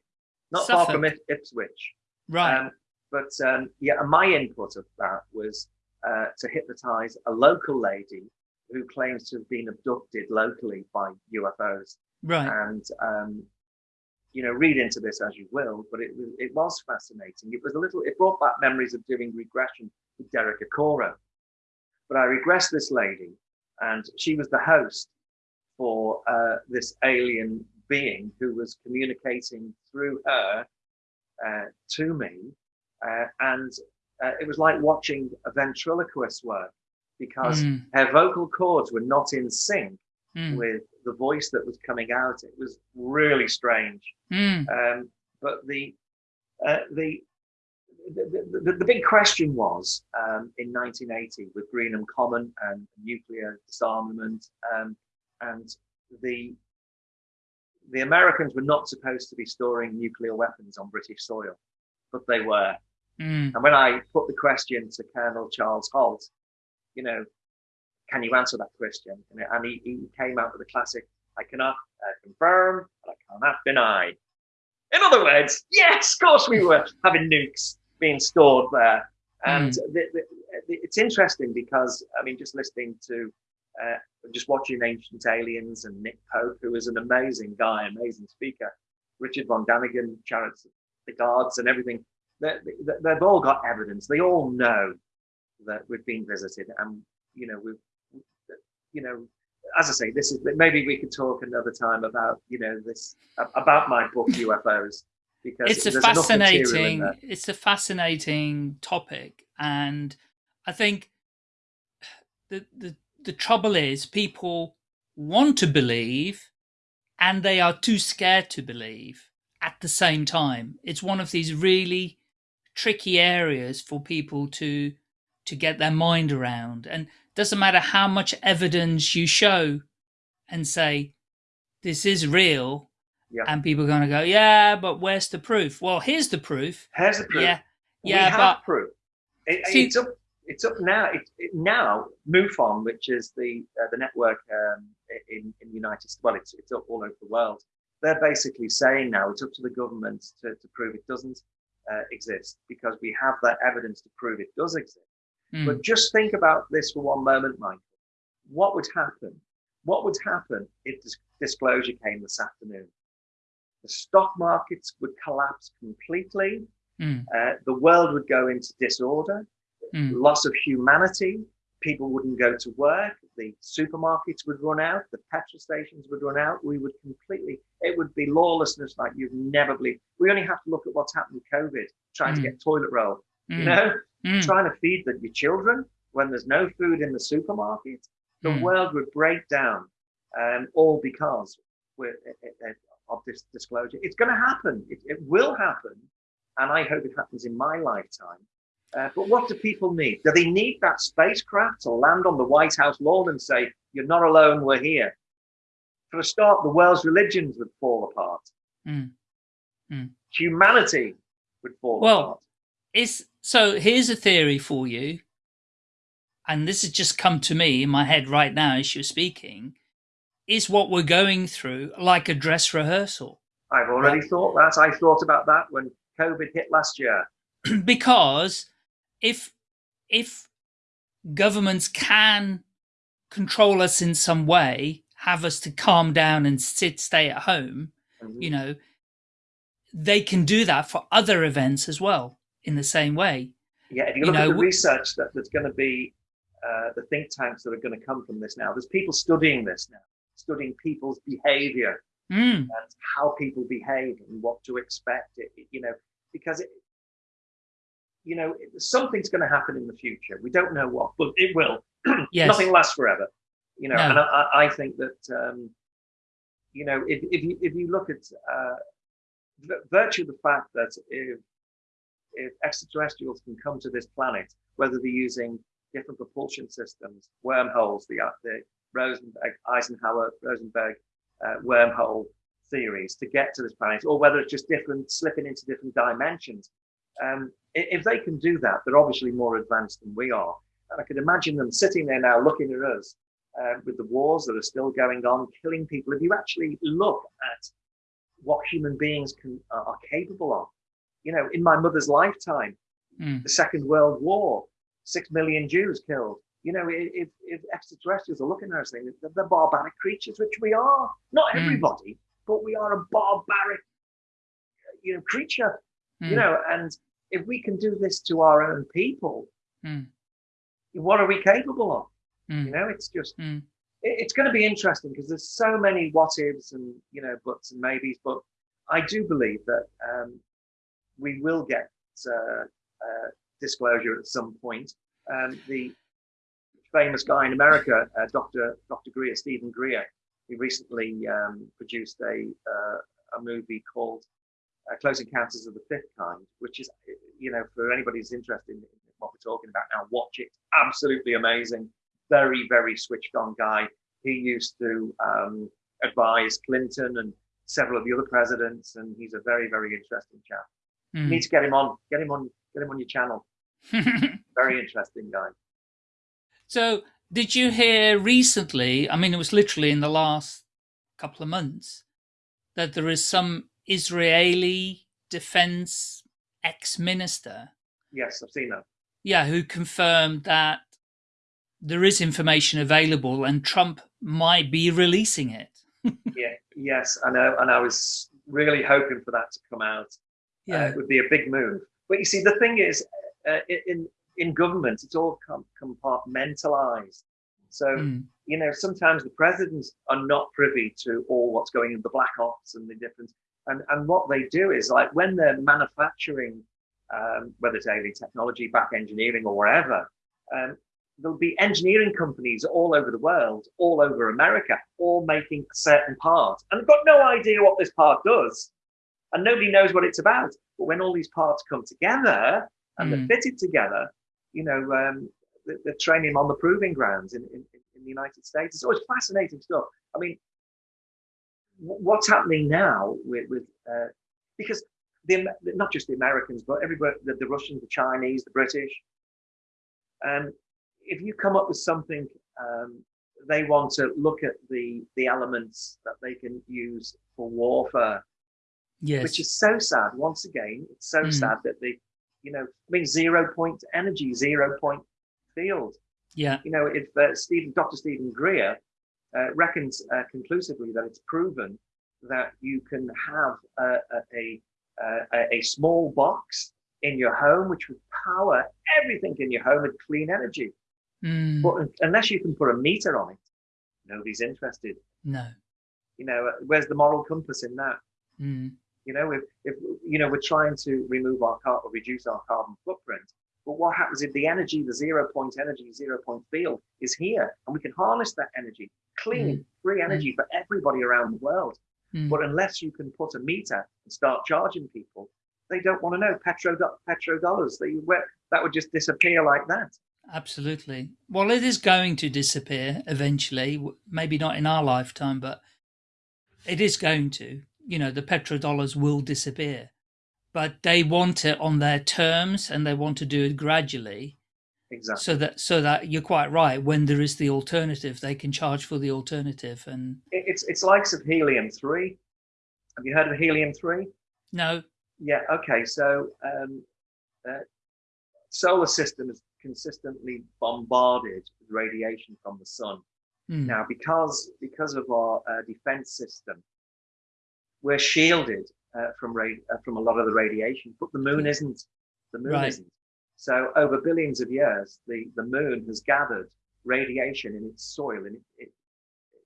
C: not
B: Suffolk.
C: far from Ipswich.
B: Right.
C: Um, but um, yeah, my input of that was uh, to hypnotize a local lady who claims to have been abducted locally by UFOs.
B: Right.
C: And um, you know, read into this as you will, but it was it was fascinating. It was a little. It brought back memories of doing regression with Derek Acorah. But I regressed this lady, and she was the host for uh, this alien being who was communicating through her uh, to me, uh, and uh, it was like watching a ventriloquist work because
B: Mm.
C: her vocal cords were not in sync
B: Mm.
C: with the voice that was coming out. It was really strange.
B: Mm.
C: Um, but the, uh, the, the, the, the big question was um, in 1980 with Greenham Common and nuclear disarmament, um, and the the Americans were not supposed to be storing nuclear weapons on British soil, but they were.
B: Mm.
C: And when I put the question to Colonel Charles Halt, you know, can you answer that question? And, he, he came out with the classic, I cannot uh, confirm, and I cannot deny. In other words, yes, of course we were having nukes being stored there. And the, the, the, it's interesting because, I mean, just listening to, uh, just watching Ancient Aliens and Nick Pope, who is an amazing guy, amazing speaker, Richard Von Daniken, Chariots the Gods and everything, they've all got evidence. They all know that we've been visited and, you know, we've, you know, as I say, this is maybe we could talk another time about you know this about my book UFOs because
B: it's a
C: there's enough material in
B: fascinating it's a fascinating topic and i think the, the the trouble is people want to believe and they are too scared to believe at the same time it's one of these really tricky areas for people to to get their mind around and doesn't matter how much evidence you show and say this is real
C: Yeah.
B: and people are going to go yeah but where's the proof well here's the proof
C: Here's the proof.
B: yeah
C: we
B: yeah
C: have
B: but
C: proof. It,
B: See-
C: it's up. It's up now. It, it, now, MUFON, which is the uh, the network um, in in the United States, well, it's it's up all over the world. They're basically saying now it's up to the government to, to prove it doesn't uh, exist because we have that evidence to prove it does exist.
B: mm,
C: But just think about this for one moment, Michael. What would happen? What would happen if this disclosure came this afternoon? The stock markets would collapse completely.
B: mm,
C: Uh, the world would go into disorder,
B: mm,
C: loss of humanity. People wouldn't go to work. The supermarkets would run out. The petrol stations would run out. We would completely, it would be lawlessness like you've never believed. We only have to look at what's happened with COVID, trying to
B: Mm.
C: get toilet roll, you
B: mm,
C: know?
B: mm,
C: trying to feed the, your children when there's no food in the supermarket, the
B: Mm.
C: world would break down, um, all because we're, uh, uh, of this disclosure. It's going to happen. It, it will happen, and I hope it happens in my lifetime. Uh, but what do people need? Do they need that spacecraft to land on the White House lawn and say, "You're not alone. We're here"? For a start, the world's religions would fall apart.
B: mm. Mm.
C: Humanity would fall
B: Well,
C: apart.
B: It's so here's a theory for you, and this has just come to me in my head right now as you're speaking. Is what we're going through like a dress rehearsal?
C: I've already thought that. I thought about that when COVID hit last year.
B: because if if governments can control us in some way, have us to calm down and sit stay at home,
C: Mhm.
B: you know, they can do that for other events as well in the same way.
C: Yeah, if you
B: You know,
C: at the research that, that's going to be uh, the think tanks that are going to come from this now, there's people studying this now, studying people's behavior
B: Mm,
C: and how people behave and what to expect. It- you know, because it, you know, something's going to happen in the future. We don't know what, but it will.
B: yes.
C: Nothing lasts forever. You know,
B: No.
C: and I, I- think that um, you know, if if you if you look at uh, v- virtue of the fact that if if extraterrestrials can come to this planet, whether they're using different propulsion systems, wormholes, the uh, the Rosenberg Eisenhower Rosenberg uh, wormhole theories to get to this planet, or whether it's just different slipping into different dimensions, Um, if they can do that, they're obviously more advanced than we are. And I could imagine them sitting there now looking at us uh, with the wars that are still going on, killing people. If you actually look at what human beings can uh, are capable of, you know, in my mother's lifetime, mm. the Second World War, six million Jews killed. You know, if, if extraterrestrials are looking at us, saying they're barbaric creatures, which we are. Not mm. everybody, but we are a barbaric, you know, creature. Mm. You know, and if we can do this to our own people, mm. what are we capable of? Mm. You know, it's just mm. it, it's going to be interesting because there's so many what ifs and you know buts and maybes. But I do believe that um, we will get uh, uh, disclosure at some point. Um, the famous guy in America, uh, Dr. Dr. Greer, Stephen Greer, he recently um, produced a uh, a movie called uh, Close Encounters of the Fifth Kind, which is, you know, for anybody who's interested in what we're talking about now, watch it. Absolutely amazing very, very switched on guy. He used to um, advise Clinton and several of the other presidents, and he's a very, very interesting chap. Mm. You hmm. need to get him on, get him on, get him on your channel. very interesting guy.
B: So, did you hear recently? I mean, it was literally in the last couple of months that there is some Israeli defense ex-minister.
C: Yes, I've seen that.
B: Yeah, who confirmed that there is information available and Trump might be releasing it.
C: yeah, yes, I know. And I was really hoping for that to come out. Uh, yeah. Uh, it would be a big move. But you see, the thing is, uh, in, in government, it's all com compartmentalized. So, mm. you know, sometimes the presidents are not privy to all what's going in the black ops and the different. And, and what they do is like when they're manufacturing, um, whether it's alien technology, back engineering or whatever, um, there'll be engineering companies all over the world, all over America, all making a certain part. And they've got no idea what this part does. And nobody knows what it's about. But when all these parts come together and mm. they're hmm. fitted together, you know, um, they're training on the proving grounds in, in, in the United States. It's always fascinating stuff. I mean, what's happening now with, with uh, because the, not just the Americans, but everybody, the, the Russians, the Chinese, the British, um, if you come up with something, um, they want to look at the the elements that they can use for warfare. Yes. Which is so sad. Once again, it's so mm. sad that the, you know, I mean, zero point energy, zero point field.
B: Yeah.
C: You know, if uh, Stephen, Dr. Stephen Greer uh, reckons uh, conclusively that it's proven that you can have a, a, a, a small box in your home which would power everything in your home with clean energy. Mm. But unless you can put a meter on it, nobody's interested.
B: No.
C: You know, where's the moral compass in that? Mm. You know, if, if, you know, we're trying to remove our car or reduce our carbon footprint, but what happens if the energy, the zero point energy, zero point field is here and we can harness that energy, clean, mm. free energy mm. for everybody around the world. Mm. But unless you can put a meter and start charging people, they don't want to know petro, petro dollars. They, that would just disappear like that.
B: Absolutely. Well, it is going to disappear eventually, maybe not in our lifetime, but it is going to. You know, the petrodollars will disappear, but they want it on their terms and they want to do it gradually.
C: Exactly.
B: So that, so that you're quite right. When there is the alternative, they can charge for the alternative. And
C: it's, it's likes of helium three. Have you heard of helium three?
B: No.
C: Yeah. Okay. So, um, uh, solar system is consistently bombarded with radiation from the sun. Mm. Now, because because of our uh, defense system, we're shielded uh, from uh, from a lot of the radiation, but the moon isn't. The moon right. isn't. So, over billions of years, the the moon has gathered radiation in its soil, in it, it,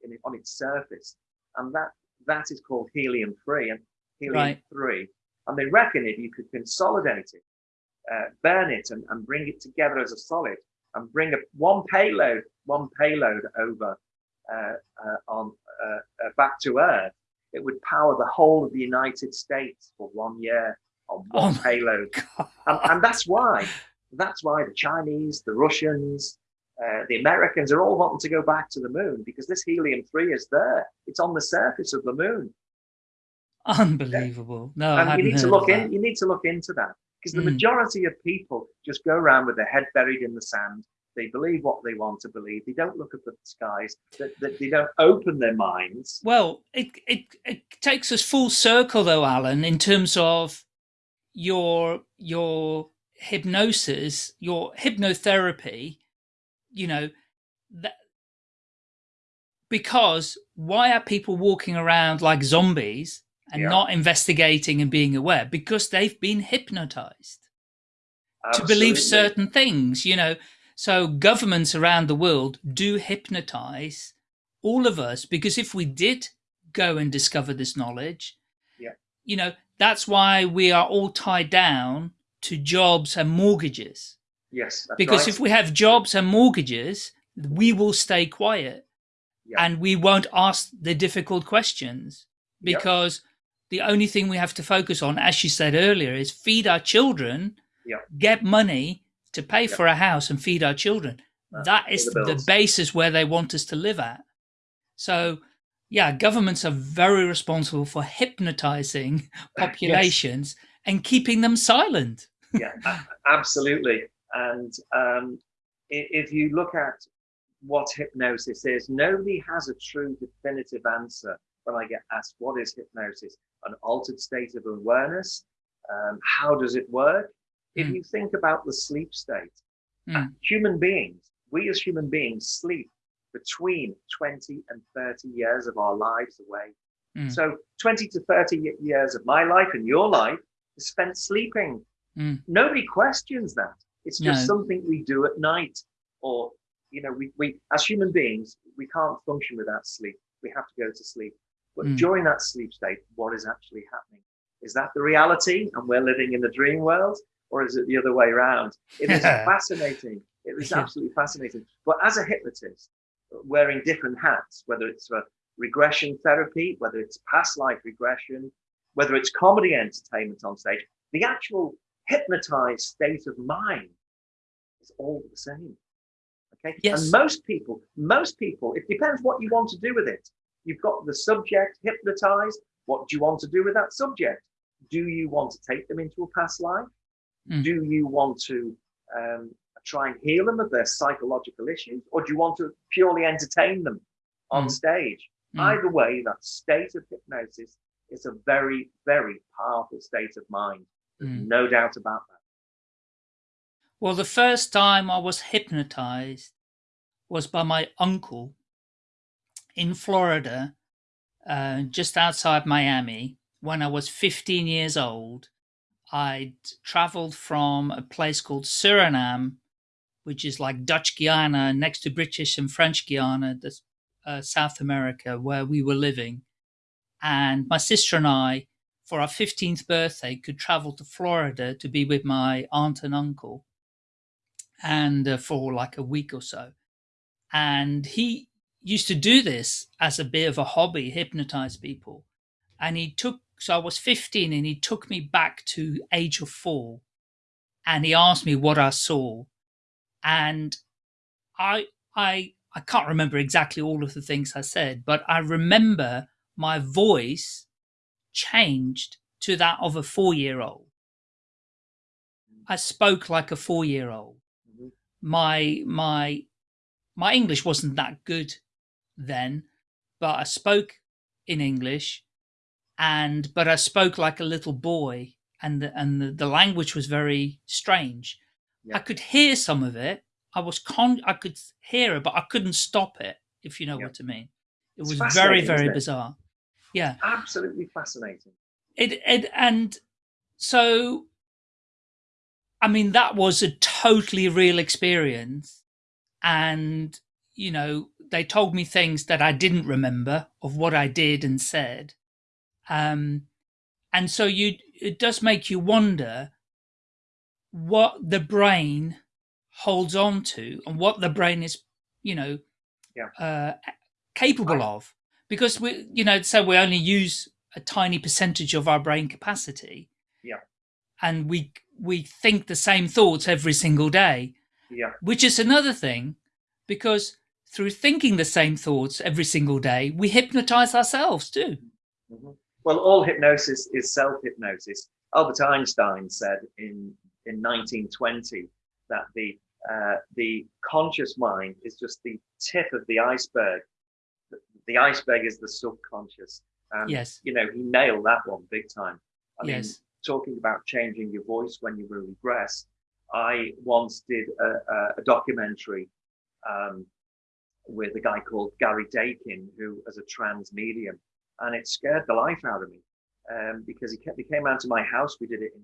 C: in it on its surface, and that that is called helium three and helium right. three. And they reckon if you could consolidate it uh, burn it and, and bring it together as a solid and bring a, one payload, one payload over uh, uh, on uh, uh, back to Earth, it would power the whole of the United States for one year on one oh payload. And, and, that's why, that's why the Chinese, the Russians, uh, the Americans are all wanting to go back to the moon because this helium-3 is there. It's on the surface of the moon.
B: Unbelievable. No,
C: and you need to look in. You need to look into that because the
B: Mm.
C: majority of people just go around with their head buried in the sand. They believe what they want to believe. They don't look up at the skies. That they, they don't open their minds.
B: Well, it, it it takes us full circle though, Alan, in terms of your your hypnosis, your hypnotherapy. You know that because why are people walking around like zombies and
C: Yeah.
B: not investigating and being aware? Because they've been hypnotized to believe certain things, you know. So governments around the world do hypnotize all of us because if we did go and discover this knowledge,
C: Yeah.
B: you know, that's why we are all tied down to jobs and mortgages.
C: Yes,
B: Because
C: right.
B: if we have jobs and mortgages, we will stay quiet
C: Yeah.
B: and we won't ask the difficult questions
C: Yeah.
B: because the only thing we have to focus on, as you said earlier, is feed our children,
C: Yeah.
B: get money to pay for a house and feed our children.
C: Uh,
B: that is
C: the
B: the, basis where they want us to live at. So, yeah, governments are very responsible for hypnotizing populations and keeping them silent.
C: yeah, absolutely. And um, if you look at what hypnosis is, nobody has a true definitive answer when I get asked, what is hypnosis? An altered state of awareness? Um, how does it work? If
B: Mm.
C: you think about the sleep state, uh,
B: Mm.
C: human beings, we as human beings sleep between 20 and 30 years of our lives away.
B: Mm.
C: So 20 to 30 years of my life and your life is spent sleeping.
B: Mm.
C: Nobody questions that. It's just
B: No.
C: something we do at night. Or, you know, we, we as human beings, we can't function without sleep. We have to go to sleep. But
B: Mm.
C: during that sleep state, what is actually happening? Is that the reality and we're living in the dream world? Or is it the other way around? It is fascinating. It is
B: Yeah.
C: absolutely fascinating. But as a hypnotist, wearing different hats, whether it's for regression therapy, whether it's past life regression, whether it's comedy entertainment on stage, the actual hypnotized state of mind is all the same. Okay.
B: Yes.
C: And most people, most people, it depends what you want to do with it. You've got the subject hypnotized. What do you want to do with that subject? Do you want to take them into a past life?
B: Mm.
C: Do you want to um, try and heal them of their psychological issues, or do you want to purely entertain them on
B: Mm.
C: stage?
B: Mm.
C: Either way, that state of hypnosis is a very, very powerful state of mind.
B: Mm.
C: no doubt about that.
B: Well, the first time I was hypnotized was by my uncle in Florida, uh, just outside Miami, when I was 15 years old. I'd traveled from a place called Suriname, which is like Dutch Guiana, next to British and French Guiana, uh, South America, where we were living. And my sister and I, for our 15th birthday, could travel to Florida to be with my aunt and uncle and uh, for like a week or so. And he used to do this as a bit of a hobby, hypnotize people. And he took, so I was 15 and he took me back to age of four and he asked me what I saw. And I, I, I can't remember exactly all of the things I said, but I remember my voice changed to that of a four year old. I spoke like a four year old
C: Mhm.
B: my my my English wasn't that good then, but I spoke in English, and but I spoke like a little boy, and the, and the, the language was very strange.
C: Yeah.
B: I could hear some of it. I was con. I could hear it, but I couldn't stop it. If you know
C: Yeah.
B: what I mean, it was very very
C: it?
B: bizarre. Yeah,
C: Absolutely fascinating.
B: it it and so i mean that was a totally real experience and you know they told me things that i didn't remember of what i did and said um and so you it does make you wonder what the brain holds on to and what the brain is you know
C: Yeah.
B: uh capable of because we you know so we only use a tiny percentage of our brain capacity
C: Yeah.
B: and we we think the same thoughts every single day
C: Yeah.
B: which is another thing because through thinking the same thoughts every single day we hypnotize ourselves too
C: Mhm. Well, all hypnosis is self hypnosis. Albert Einstein said in, in 1920 that the, uh, the conscious mind is just the tip of the iceberg. The, the iceberg is the subconscious. And,
B: yes.
C: you know, he nailed that one big time. I
B: yes.
C: mean, talking about changing your voice when you regress, I once did a, a, a documentary um, with a guy called Gary Dakin, who as a trance medium, and it scared the life out of me um, because he, kept, he came out to my house. We did it in,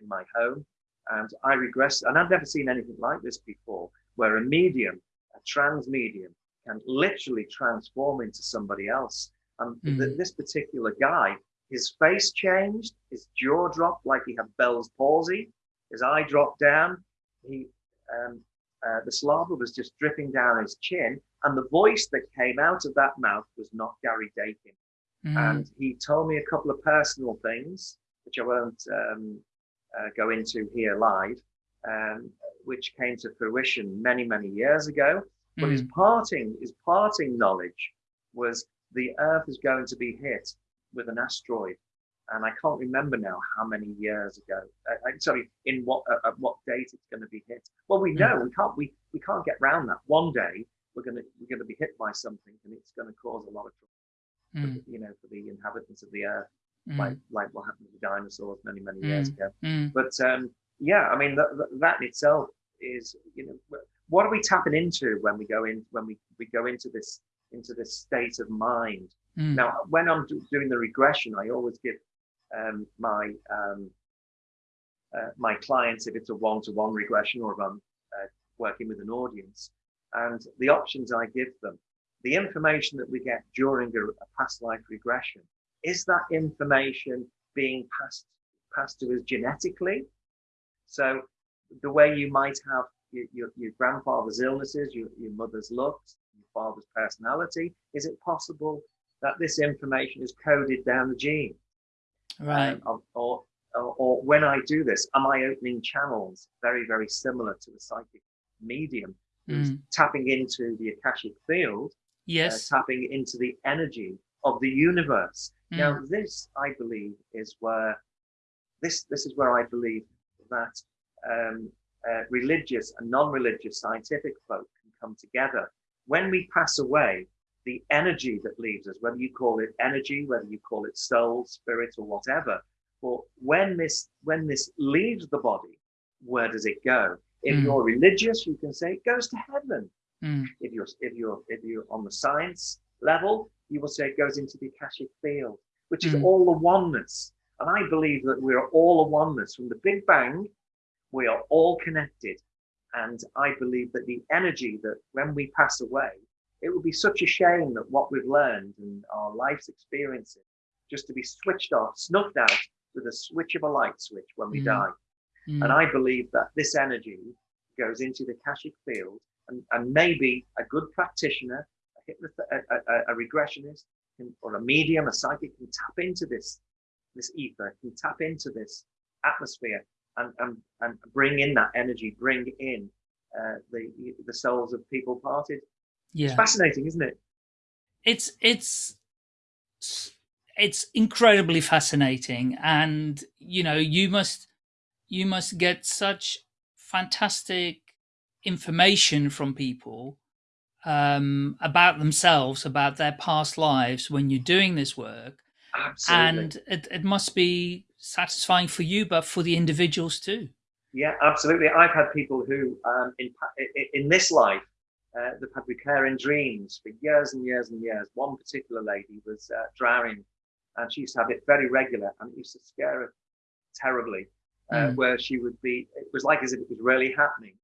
C: in my home, and I regressed, and I've never seen anything like this before, where a medium, a trance medium, can literally transform into somebody else. And mm. th this particular guy, his face changed, his jaw dropped like he had Bell's palsy, his eye dropped down. He, um, uh, the saliva was just dripping down his chin, and the voice that came out of that mouth was not Gary Dakin. Mm. And he told me a couple of personal things, which I won't um, uh, go into here live, um, which came to fruition many, many years ago. But mm. his parting, his parting knowledge was the Earth is going to be hit with an asteroid and I can't remember now how many years ago. Uh, sorry, in what uh, at what date it's going to be hit. Well, we know mm. we can't we we can't get around that. One day we're going to we're going to be hit by something, and it's going to cause a lot of trouble. Mm. You know, for the inhabitants of the earth, mm. like like what happened to the dinosaurs many many years
B: hmm.
C: ago.
B: Hmm.
C: But um, yeah, I mean that, that in itself is you know what are we tapping into when we go in when we we go into this into this state of mind.
B: Hmm.
C: Now, when I'm doing the regression, I always give um, my um, uh, my clients if it's a one-to-one regression or if I'm uh, working with an audience. And the options I give them, the information that we get during a, a past life regression, is that information being passed passed to us genetically? So the way you might have your, your, your grandfather's illnesses, your, your mother's looks, your father's personality, is it possible that this information is coded down the gene?
B: Right.
C: Um, or, or, or, when I do this, am I opening channels very, very similar to the psychic medium
B: mm.
C: tapping into the Akashic field?
B: Yes.
C: Uh, tapping into the energy of the universe.
B: Mm.
C: Now, this, I believe, is where this this is where I believe that um, uh, religious and non-religious scientific folk can come together. When we pass away, the energy that leaves us, whether you call it energy, whether you call it soul, spirit, or whatever. But when this when this leaves the body, where does it go? If mm. you're religious, you can say it goes to heaven.
B: Mm.
C: If you're if you're if you're on the science level, you will say it goes into the Akashic field, which is mm. all the oneness. And I believe that we are all a oneness from the Big Bang. We are all connected. And I believe that the energy that when we pass away, it would be such a shame that what we've learned and our life's experiences just to be switched off, snuffed out with a switch of a light switch when we mm. die. Mm. And I believe that this energy goes into the Akashic field and, and maybe a good practitioner, a, a, a, a regressionist, can, or a medium, a psychic can tap into this, this ether, can tap into this atmosphere and, and, and bring in that energy, bring in uh, the, the souls of people parted
B: yeah.
C: It's fascinating, isn't it?
B: It's it's it's incredibly fascinating, and you know you must you must get such fantastic information from people um, about themselves, about their past lives when you're doing this work.
C: Absolutely.
B: And it, it must be satisfying for you, but for the individuals too.
C: Yeah, absolutely. I've had people who, um, in, in this life, uh, they've had recurring dreams for years and years and years. One particular lady was uh, drowning and she used to have it very regular and it used to scare her terribly, uh, mm. where she would be, it was like as if it was really happening.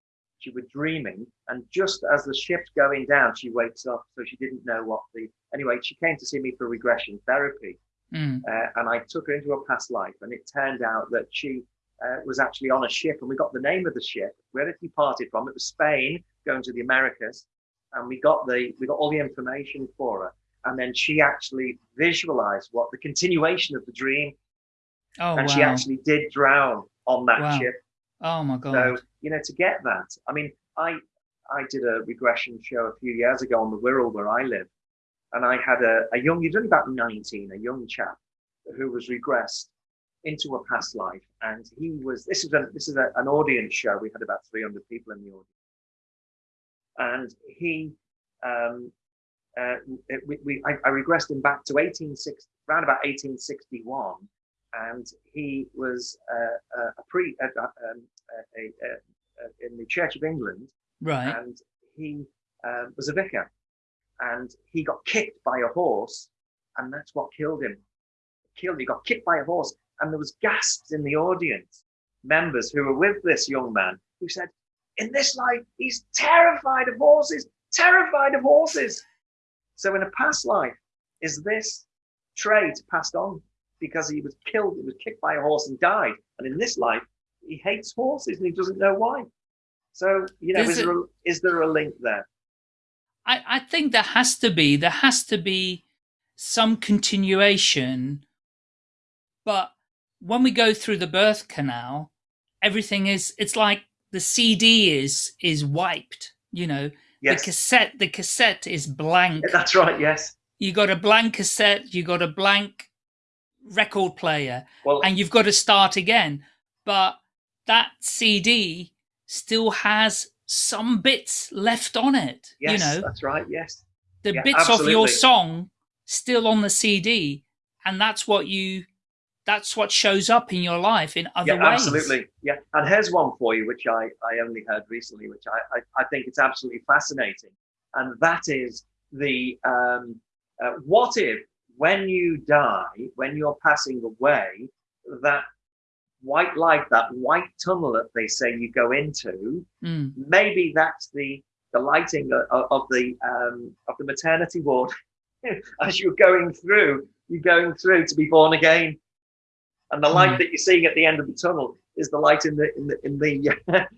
C: She was dreaming and just as the ship's going down, she wakes up. So she didn't know what the, anyway, she came to see me for regression therapy.
B: Mm.
C: and I took her into a past life and it turned out that she uh, was actually on a ship and we got the name of the ship, where it departed from. It was Spain going to the Americas. And we got the, we got all the information for her. And then she actually visualized what the continuation of the dream.
B: Oh,
C: and
B: wow.
C: she actually did drown on that
B: wow.
C: ship.
B: Oh my God.
C: So, you know, to get that, I mean, I, I did a regression show a few years ago on the Wirral where I live. And I had a, a young, he's only about 19, a young chap who was regressed into a past life, and he was. This is a this is a, an audience show. We had about 300 people in the audience, and he. Um, uh, we, we, I, I, regressed him back to 1860, around about 1861, and he was uh, a pre uh, um, a, a, in the Church of England,
B: right?
C: And he um, was a vicar, and he got kicked by a horse, and that's what killed him. Killed. He got kicked by a horse, and there was gasps in the audience, members who were with this young man who said, "In this life, he's terrified of horses. Terrified of horses." So in a past life, is this trait passed on because he was killed, he was kicked by a horse and died, and in this life, he hates horses and he doesn't know why. So you know, is, there, a, is there a link there?
B: I, I think there has to be. There has to be some continuation. But when we go through the birth canal, everything is, it's like the CD is, is wiped, you know, yes. the cassette, the cassette is blank.
C: That's right. Yes.
B: You got a blank cassette, you got a blank record player
C: well,
B: and you've got to start again. But that CD still has some bits left on it.
C: Yes,
B: you know,
C: that's right. Yes,
B: the yeah, bits absolutely. of your song still on the CD, and that's what you. That's what shows up in your life in other
C: yeah,
B: ways.
C: Absolutely, yeah. And here's one for you, which I, I only heard recently, which I, I, I think it's absolutely fascinating, and that is the um, uh, what if when you die, when you're passing away, that white light, that white tunnel that they say you go into,
B: mm.
C: maybe that's the the lighting of, of the um, of the maternity ward as you're going through. You're going through to be born again, and the light mm. that you're seeing at the end of the tunnel is the light in the in the in the.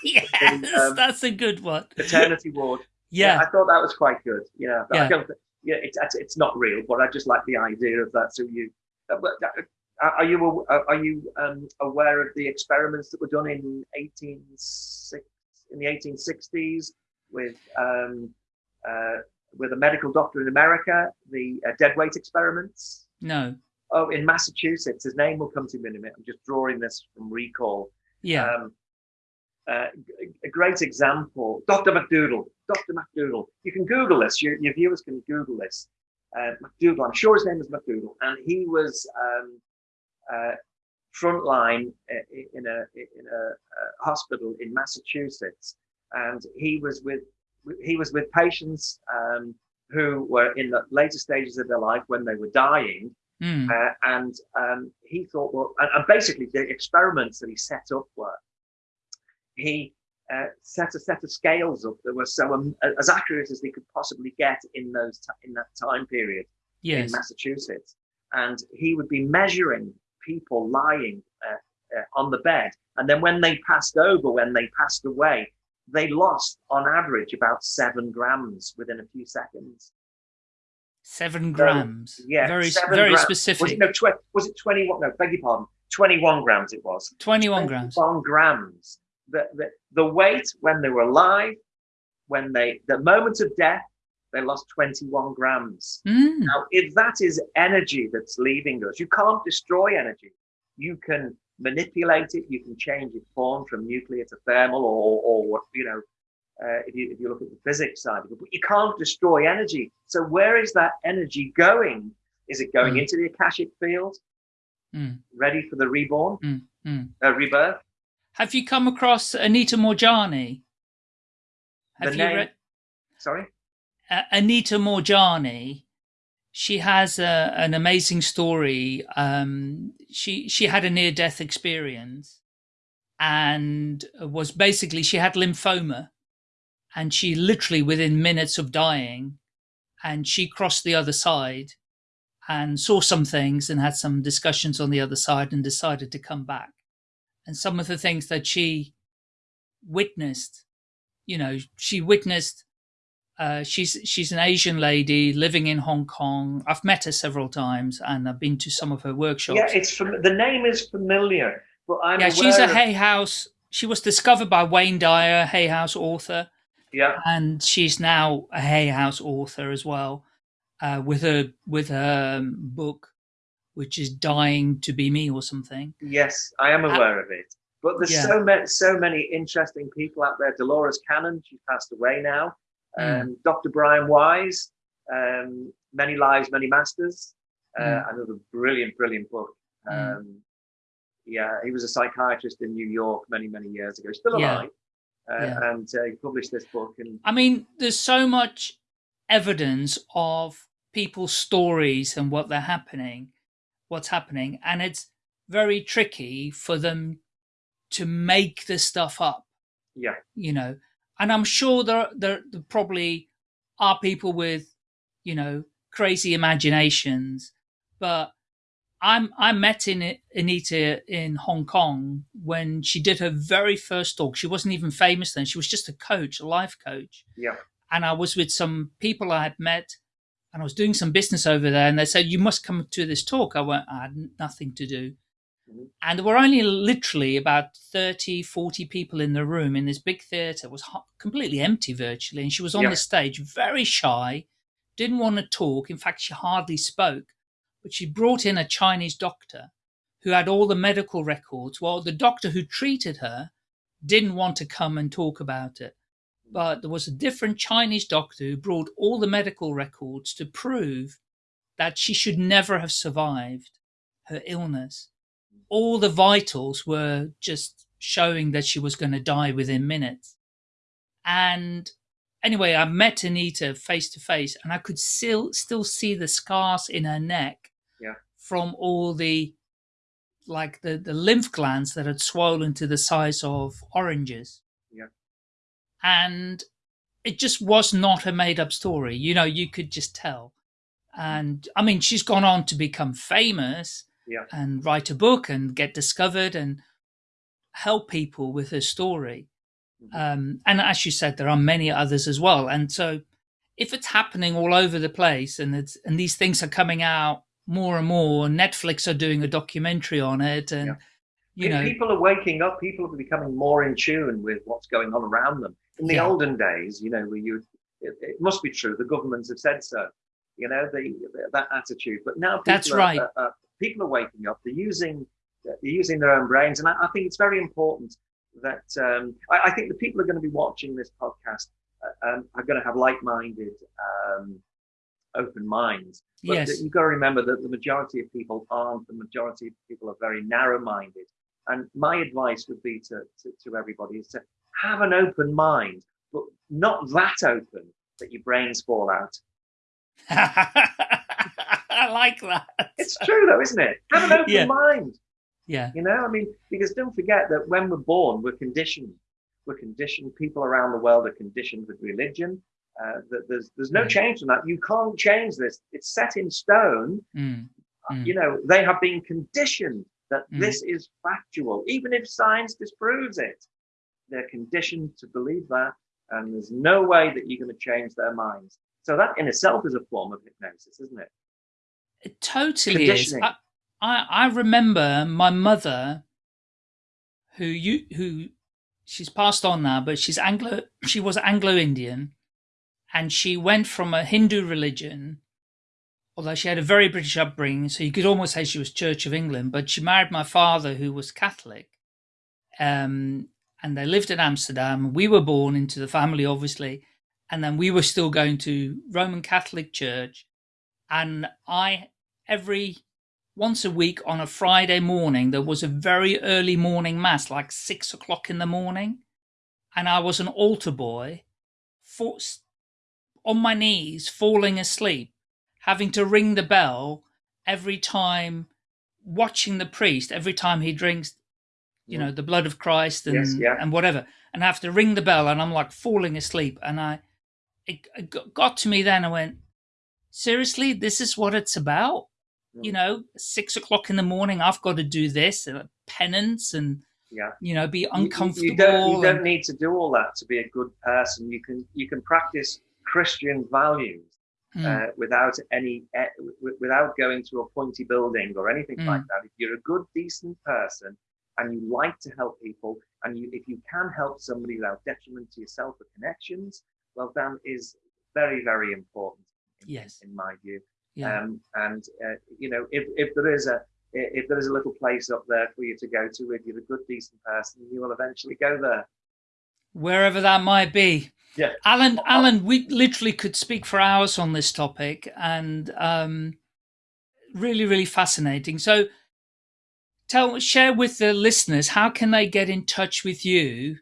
B: yes, in, um, that's a good one.
C: Maternity ward.
B: Yeah.
C: yeah. I thought that was quite good. Yeah, yeah. I don't. Yeah, it's it's not real, but I just like the idea of that. So you, uh, are you are you um, aware of the experiments that were done in 18 in the 1860s with um, uh, with a medical doctor in America, the uh, dead weight experiments?
B: No.
C: Oh, in Massachusetts. His name will come to me in a minute. I'm just drawing this from recall.
B: Yeah. Um,
C: uh, a great example, Dr. MacDougall. Dr. MacDougall. You can Google this. Your, your viewers can Google this. Uh, MacDougall. I'm sure his name is MacDougall, and he was um, uh, frontline uh, in a in a, a, hospital in Massachusetts, and he was with he was with patients um, who were in the later stages of their life when they were dying,
B: mm.
C: uh, and um, he thought, well, and, and, basically the experiments that he set up were he uh, set a set of scales up that were so um, as accurate as they could possibly get in those in that time period
B: yes.
C: in Massachusetts, and he would be measuring people lying uh, uh, on the bed. And then when they passed over, when they passed away, they lost on average about seven grams within a few seconds.
B: Seven grams.
C: So, yeah,
B: very very grams. specific.
C: Was it, no, was it twenty-one? No, beg your pardon. Twenty-one grams. It was
B: twenty-one grams.
C: Twenty-one grams. The, the the weight when they were alive, when they the moment of death, they lost 21 grams.
B: Mm.
C: Now, if that is energy that's leaving us, you can't destroy energy. You can manipulate it. You can change its form from nuclear to thermal or, or what, you know, uh, if, you, if you look at the physics side of it, but you can't destroy energy. So where is that energy going? Is it going mm. into the Akashic field?
B: Mm.
C: Ready for the reborn. Uh, rebirth?
B: Have you come across Anita Moorjani?
C: Have the you name, read? Sorry?
B: uh, Anita Moorjani, she has a, an amazing story. Um, she she had a near death experience, and was basically she had lymphoma, and she literally within minutes of dying, and she crossed the other side, and saw some things and had some discussions on the other side, and decided to come back, and some of the things that she witnessed, you know, she witnessed uh, she's she's an Asian lady living in Hong Kong. I've met her several times, and I've been to some of her workshops.
C: Yeah, it's from the name is familiar, but I'm
B: yeah. She's a of... Hay House. She was discovered by Wayne Dyer, Hay House author.
C: Yeah,
B: and she's now a Hay House author as well, uh, with her with her um, book, which is dying to be me or something.
C: Yes, I am aware uh, of it. But there's yeah. so many, so many interesting people out there. Dolores Cannon, she passed away now. Mm. Um, Dr. Brian Weiss, um, Many Lives, Many Masters. Uh, mm. Another brilliant, brilliant book. Mm. Um, yeah, he was a psychiatrist in New York many, many years ago. Still alive. Yeah. Uh, yeah. And uh, he published this book. And
B: I mean, there's so much evidence of people's stories and what they're happening, what's happening, and it's very tricky for them to make the stuff up.
C: Yeah.
B: You know, and I'm sure there, there, there probably are people with, you know, crazy imaginations, but I'm, I met in Anita in Hong Kong when she did her very first talk. She wasn't even famous then. She was just a coach, a life coach.
C: Yeah.
B: And I was with some people I had met and I was doing some business over there and they said, you must come to this talk. I went, I had nothing to do. Mm-hmm. And there were only literally about 30, 40 people in the room in this big theatre. It was completely empty virtually. And she was on yeah. the stage, very shy, didn't want to talk. In fact, she hardly spoke. But she brought in a Chinese doctor who had all the medical records. Well, the doctor who treated her didn't want to come and talk about it. But there was a different Chinese doctor who brought all the medical records to prove that she should never have survived her illness all the vitals were just showing that she was going to die within minutes. And anyway, I met Anita face to face and I could still still see the scars in her neck
C: yeah.
B: from all the like the, the lymph glands that had swollen to the size of oranges.
C: Yeah.
B: And it just was not a made up story. You know, you could just tell. And I mean, she's gone on to become famous
C: yeah.
B: and write a book and get discovered and help people with her story. Mm-hmm. Um, and as you said, there are many others as well. And so if it's happening all over the place and it's, and these things are coming out more and more, Netflix are doing a documentary on it and, yeah. you know,
C: people are waking up, people are becoming more in tune with what's going on around them. In the yeah. olden days, you know, where you, it, it, must be true. The governments have said so, you know, the, that attitude, but now
B: that's right.
C: Are, are, people are waking up. They're using they're using their own brains, and I, I think it's very important that um, I, I, think the people are going to be watching this podcast uh, um, are going to have like-minded, um, open minds. But
B: yes.
C: you've got to remember that the majority of people aren't. The majority of people are very narrow-minded. And my advice would be to, to, to everybody is to have an open mind, but not that open that your brains fall out.
B: I like that.
C: It's true though, isn't it? Have an open yeah. mind.
B: Yeah.
C: You know, I mean, because don't forget that when we're born, we're conditioned. We're conditioned. People around the world are conditioned with religion. Uh, that there's there's no mm. change in that. You can't change this. It's set in stone.
B: Mm.
C: Mm. You know, they have been conditioned that mm. this is factual, even if science disproves it. They're conditioned to believe that, and there's no way that you're going to change their minds. So that in itself is a form of hypnosis, isn't it?
B: It totally is. I, I, I remember my mother, who you who she's passed on now, but she's Anglo. She was Anglo Indian, and she went from a Hindu religion, although she had a very British upbringing, so you could almost say she was Church of England. But she married my father, who was Catholic, um, and they lived in Amsterdam. We were born into the family, obviously, and then we were still going to Roman Catholic Church, and I every once a week on a Friday morning, there was a very early morning mass, like six o'clock in the morning. And I was an altar boy, for, on my knees, falling asleep, having to ring the bell every time, watching the priest every time he drinks, you know, the blood of Christ and,
C: yes, yeah.
B: and whatever. And I have to ring the bell and I'm like falling asleep. And I, it, it got to me then, I went, seriously, this is what it's about? you know, six o'clock in the morning, I've got to do this, uh, penance and,
C: yeah.
B: you know, be uncomfortable.
C: You, you don't, you don't need to do all that to be a good person. You can, you can practice Christian values mm. uh, without any, uh, without going to a pointy building or anything mm. like that. If you're a good, decent person and you like to help people and you, if you can help somebody without detriment to yourself or connections, well, that is very, very important. In,
B: yes.
C: In my view. Yeah. Um, and uh, you know, if if there is a if there is a little place up there for you to go to, if you're a good, decent person, you will eventually go there.
B: Wherever that might be.
C: Yeah.
B: Alan, Alan, we literally could speak for hours on this topic and um, really, really fascinating. So tell, share with the listeners, how can they get in touch with you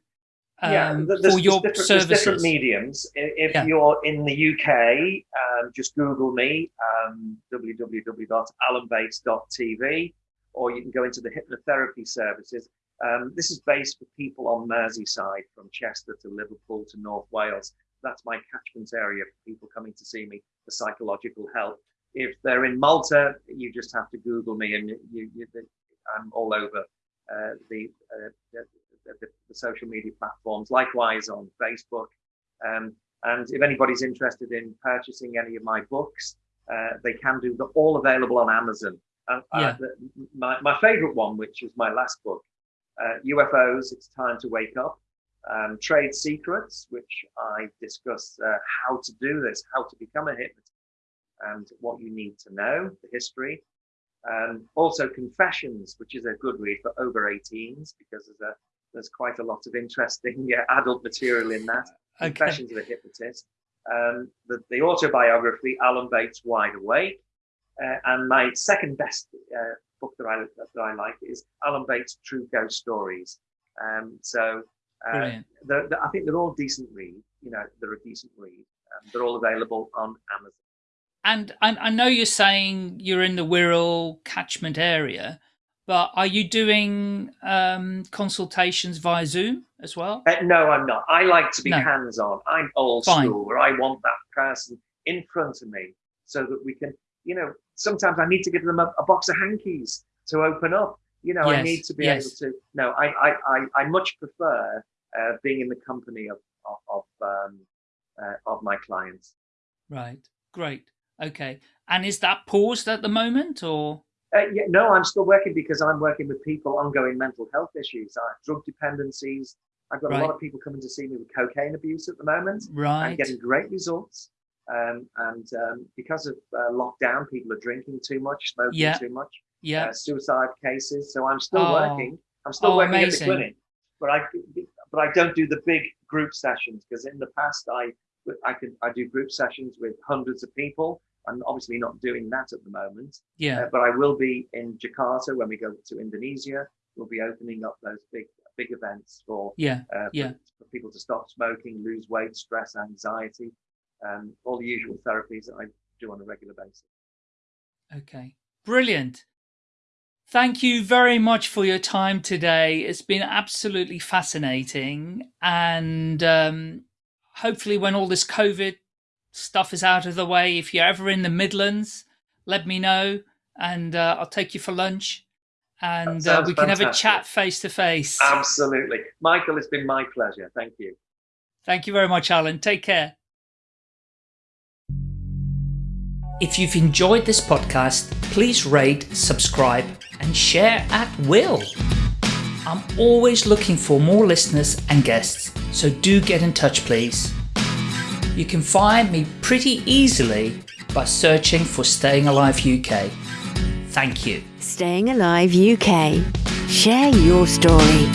B: um, yeah, there's, for your
C: different,
B: services?
C: There's different mediums. If yeah. you're in the UK, um, just Google me, um, www.alanbates.tv, or you can go into the hypnotherapy services. Um, this is based for people on Merseyside from Chester to Liverpool to North Wales. That's my catchment area for people coming to see me for psychological help. If they're in Malta, you just have to Google me and you, you, I'm all over uh, the, uh, the, the, the, social media platforms, likewise on Facebook. Um, and if anybody's interested in purchasing any of my books, uh, they can do. They're all available on Amazon. Uh, yeah. my, my favorite one, which was my last book, UFOs, uh, It's Time to Wake Up. Um, trade secrets, which I discuss uh, how to do this, how to become a hypnotist, and what you need to know, the history, um, also Confessions, which is a good read for over 18s because there's a there's quite a lot of interesting adult material in that. Okay. Confessions of a Hypnotist. Um, the, the, autobiography, Alan Bates Wide Awake. Uh, and my second best uh, book that I, that I like is Alan Bates True Ghost Stories. Um, so uh, they're, they're, I think they're all decent read. You know, they're a decent read. Um, they're all available on Amazon.
B: And I, I know you're saying you're in the Wirral catchment area, but are you doing um, consultations via Zoom as well?
C: Uh, no, I'm not. I like to be no. hands-on. I'm old Fine. school, where I want that person in front of me so that we can, you know, sometimes I need to give them a, a box of hankies to open up. You know, yes. I need to be yes. able to. No, I, I, I, I much prefer uh, being in the company of of of, um, uh, of my clients.
B: Right. Great. Okay. And is that paused at the moment or?
C: Uh, yeah, no, I'm still working because I'm working with people ongoing mental health issues, uh, drug dependencies. I've got right. a lot of people coming to see me with cocaine abuse at the moment.
B: Right.
C: I'm getting great results. Um, and um, because of uh, lockdown, people are drinking too much, smoking yeah. too much.
B: Yeah.
C: Uh, suicide cases. So I'm still oh. working. I'm still oh, working amazing. at the clinic, but I but I don't do the big group sessions because in the past I I could I do group sessions with hundreds of people. I'm obviously not doing that at the moment.
B: Yeah. Uh,
C: but I will be in Jakarta when we go to Indonesia. We'll be opening up those big big events for
B: yeah uh,
C: yeah for, for, people to stop smoking, lose weight, stress, anxiety, um, all the usual therapies that I do on a regular basis.
B: Okay, brilliant. Thank you very much for your time today. It's been absolutely fascinating. And um, hopefully when all this COVID stuff is out of the way, if you're ever in the Midlands, let me know and uh, I'll take you for lunch and uh, we can fantastic. have a chat face to face.
C: Absolutely. Michael, it's been my pleasure. Thank you.
B: Thank you very much, Alan. Take care. If you've enjoyed this podcast, please rate, subscribe, and share at will. I'm always looking for more listeners and guests, so do get in touch, please. You can find me pretty easily by searching for Staying Alive UK. Thank you.
A: Staying Alive UK. Share your story.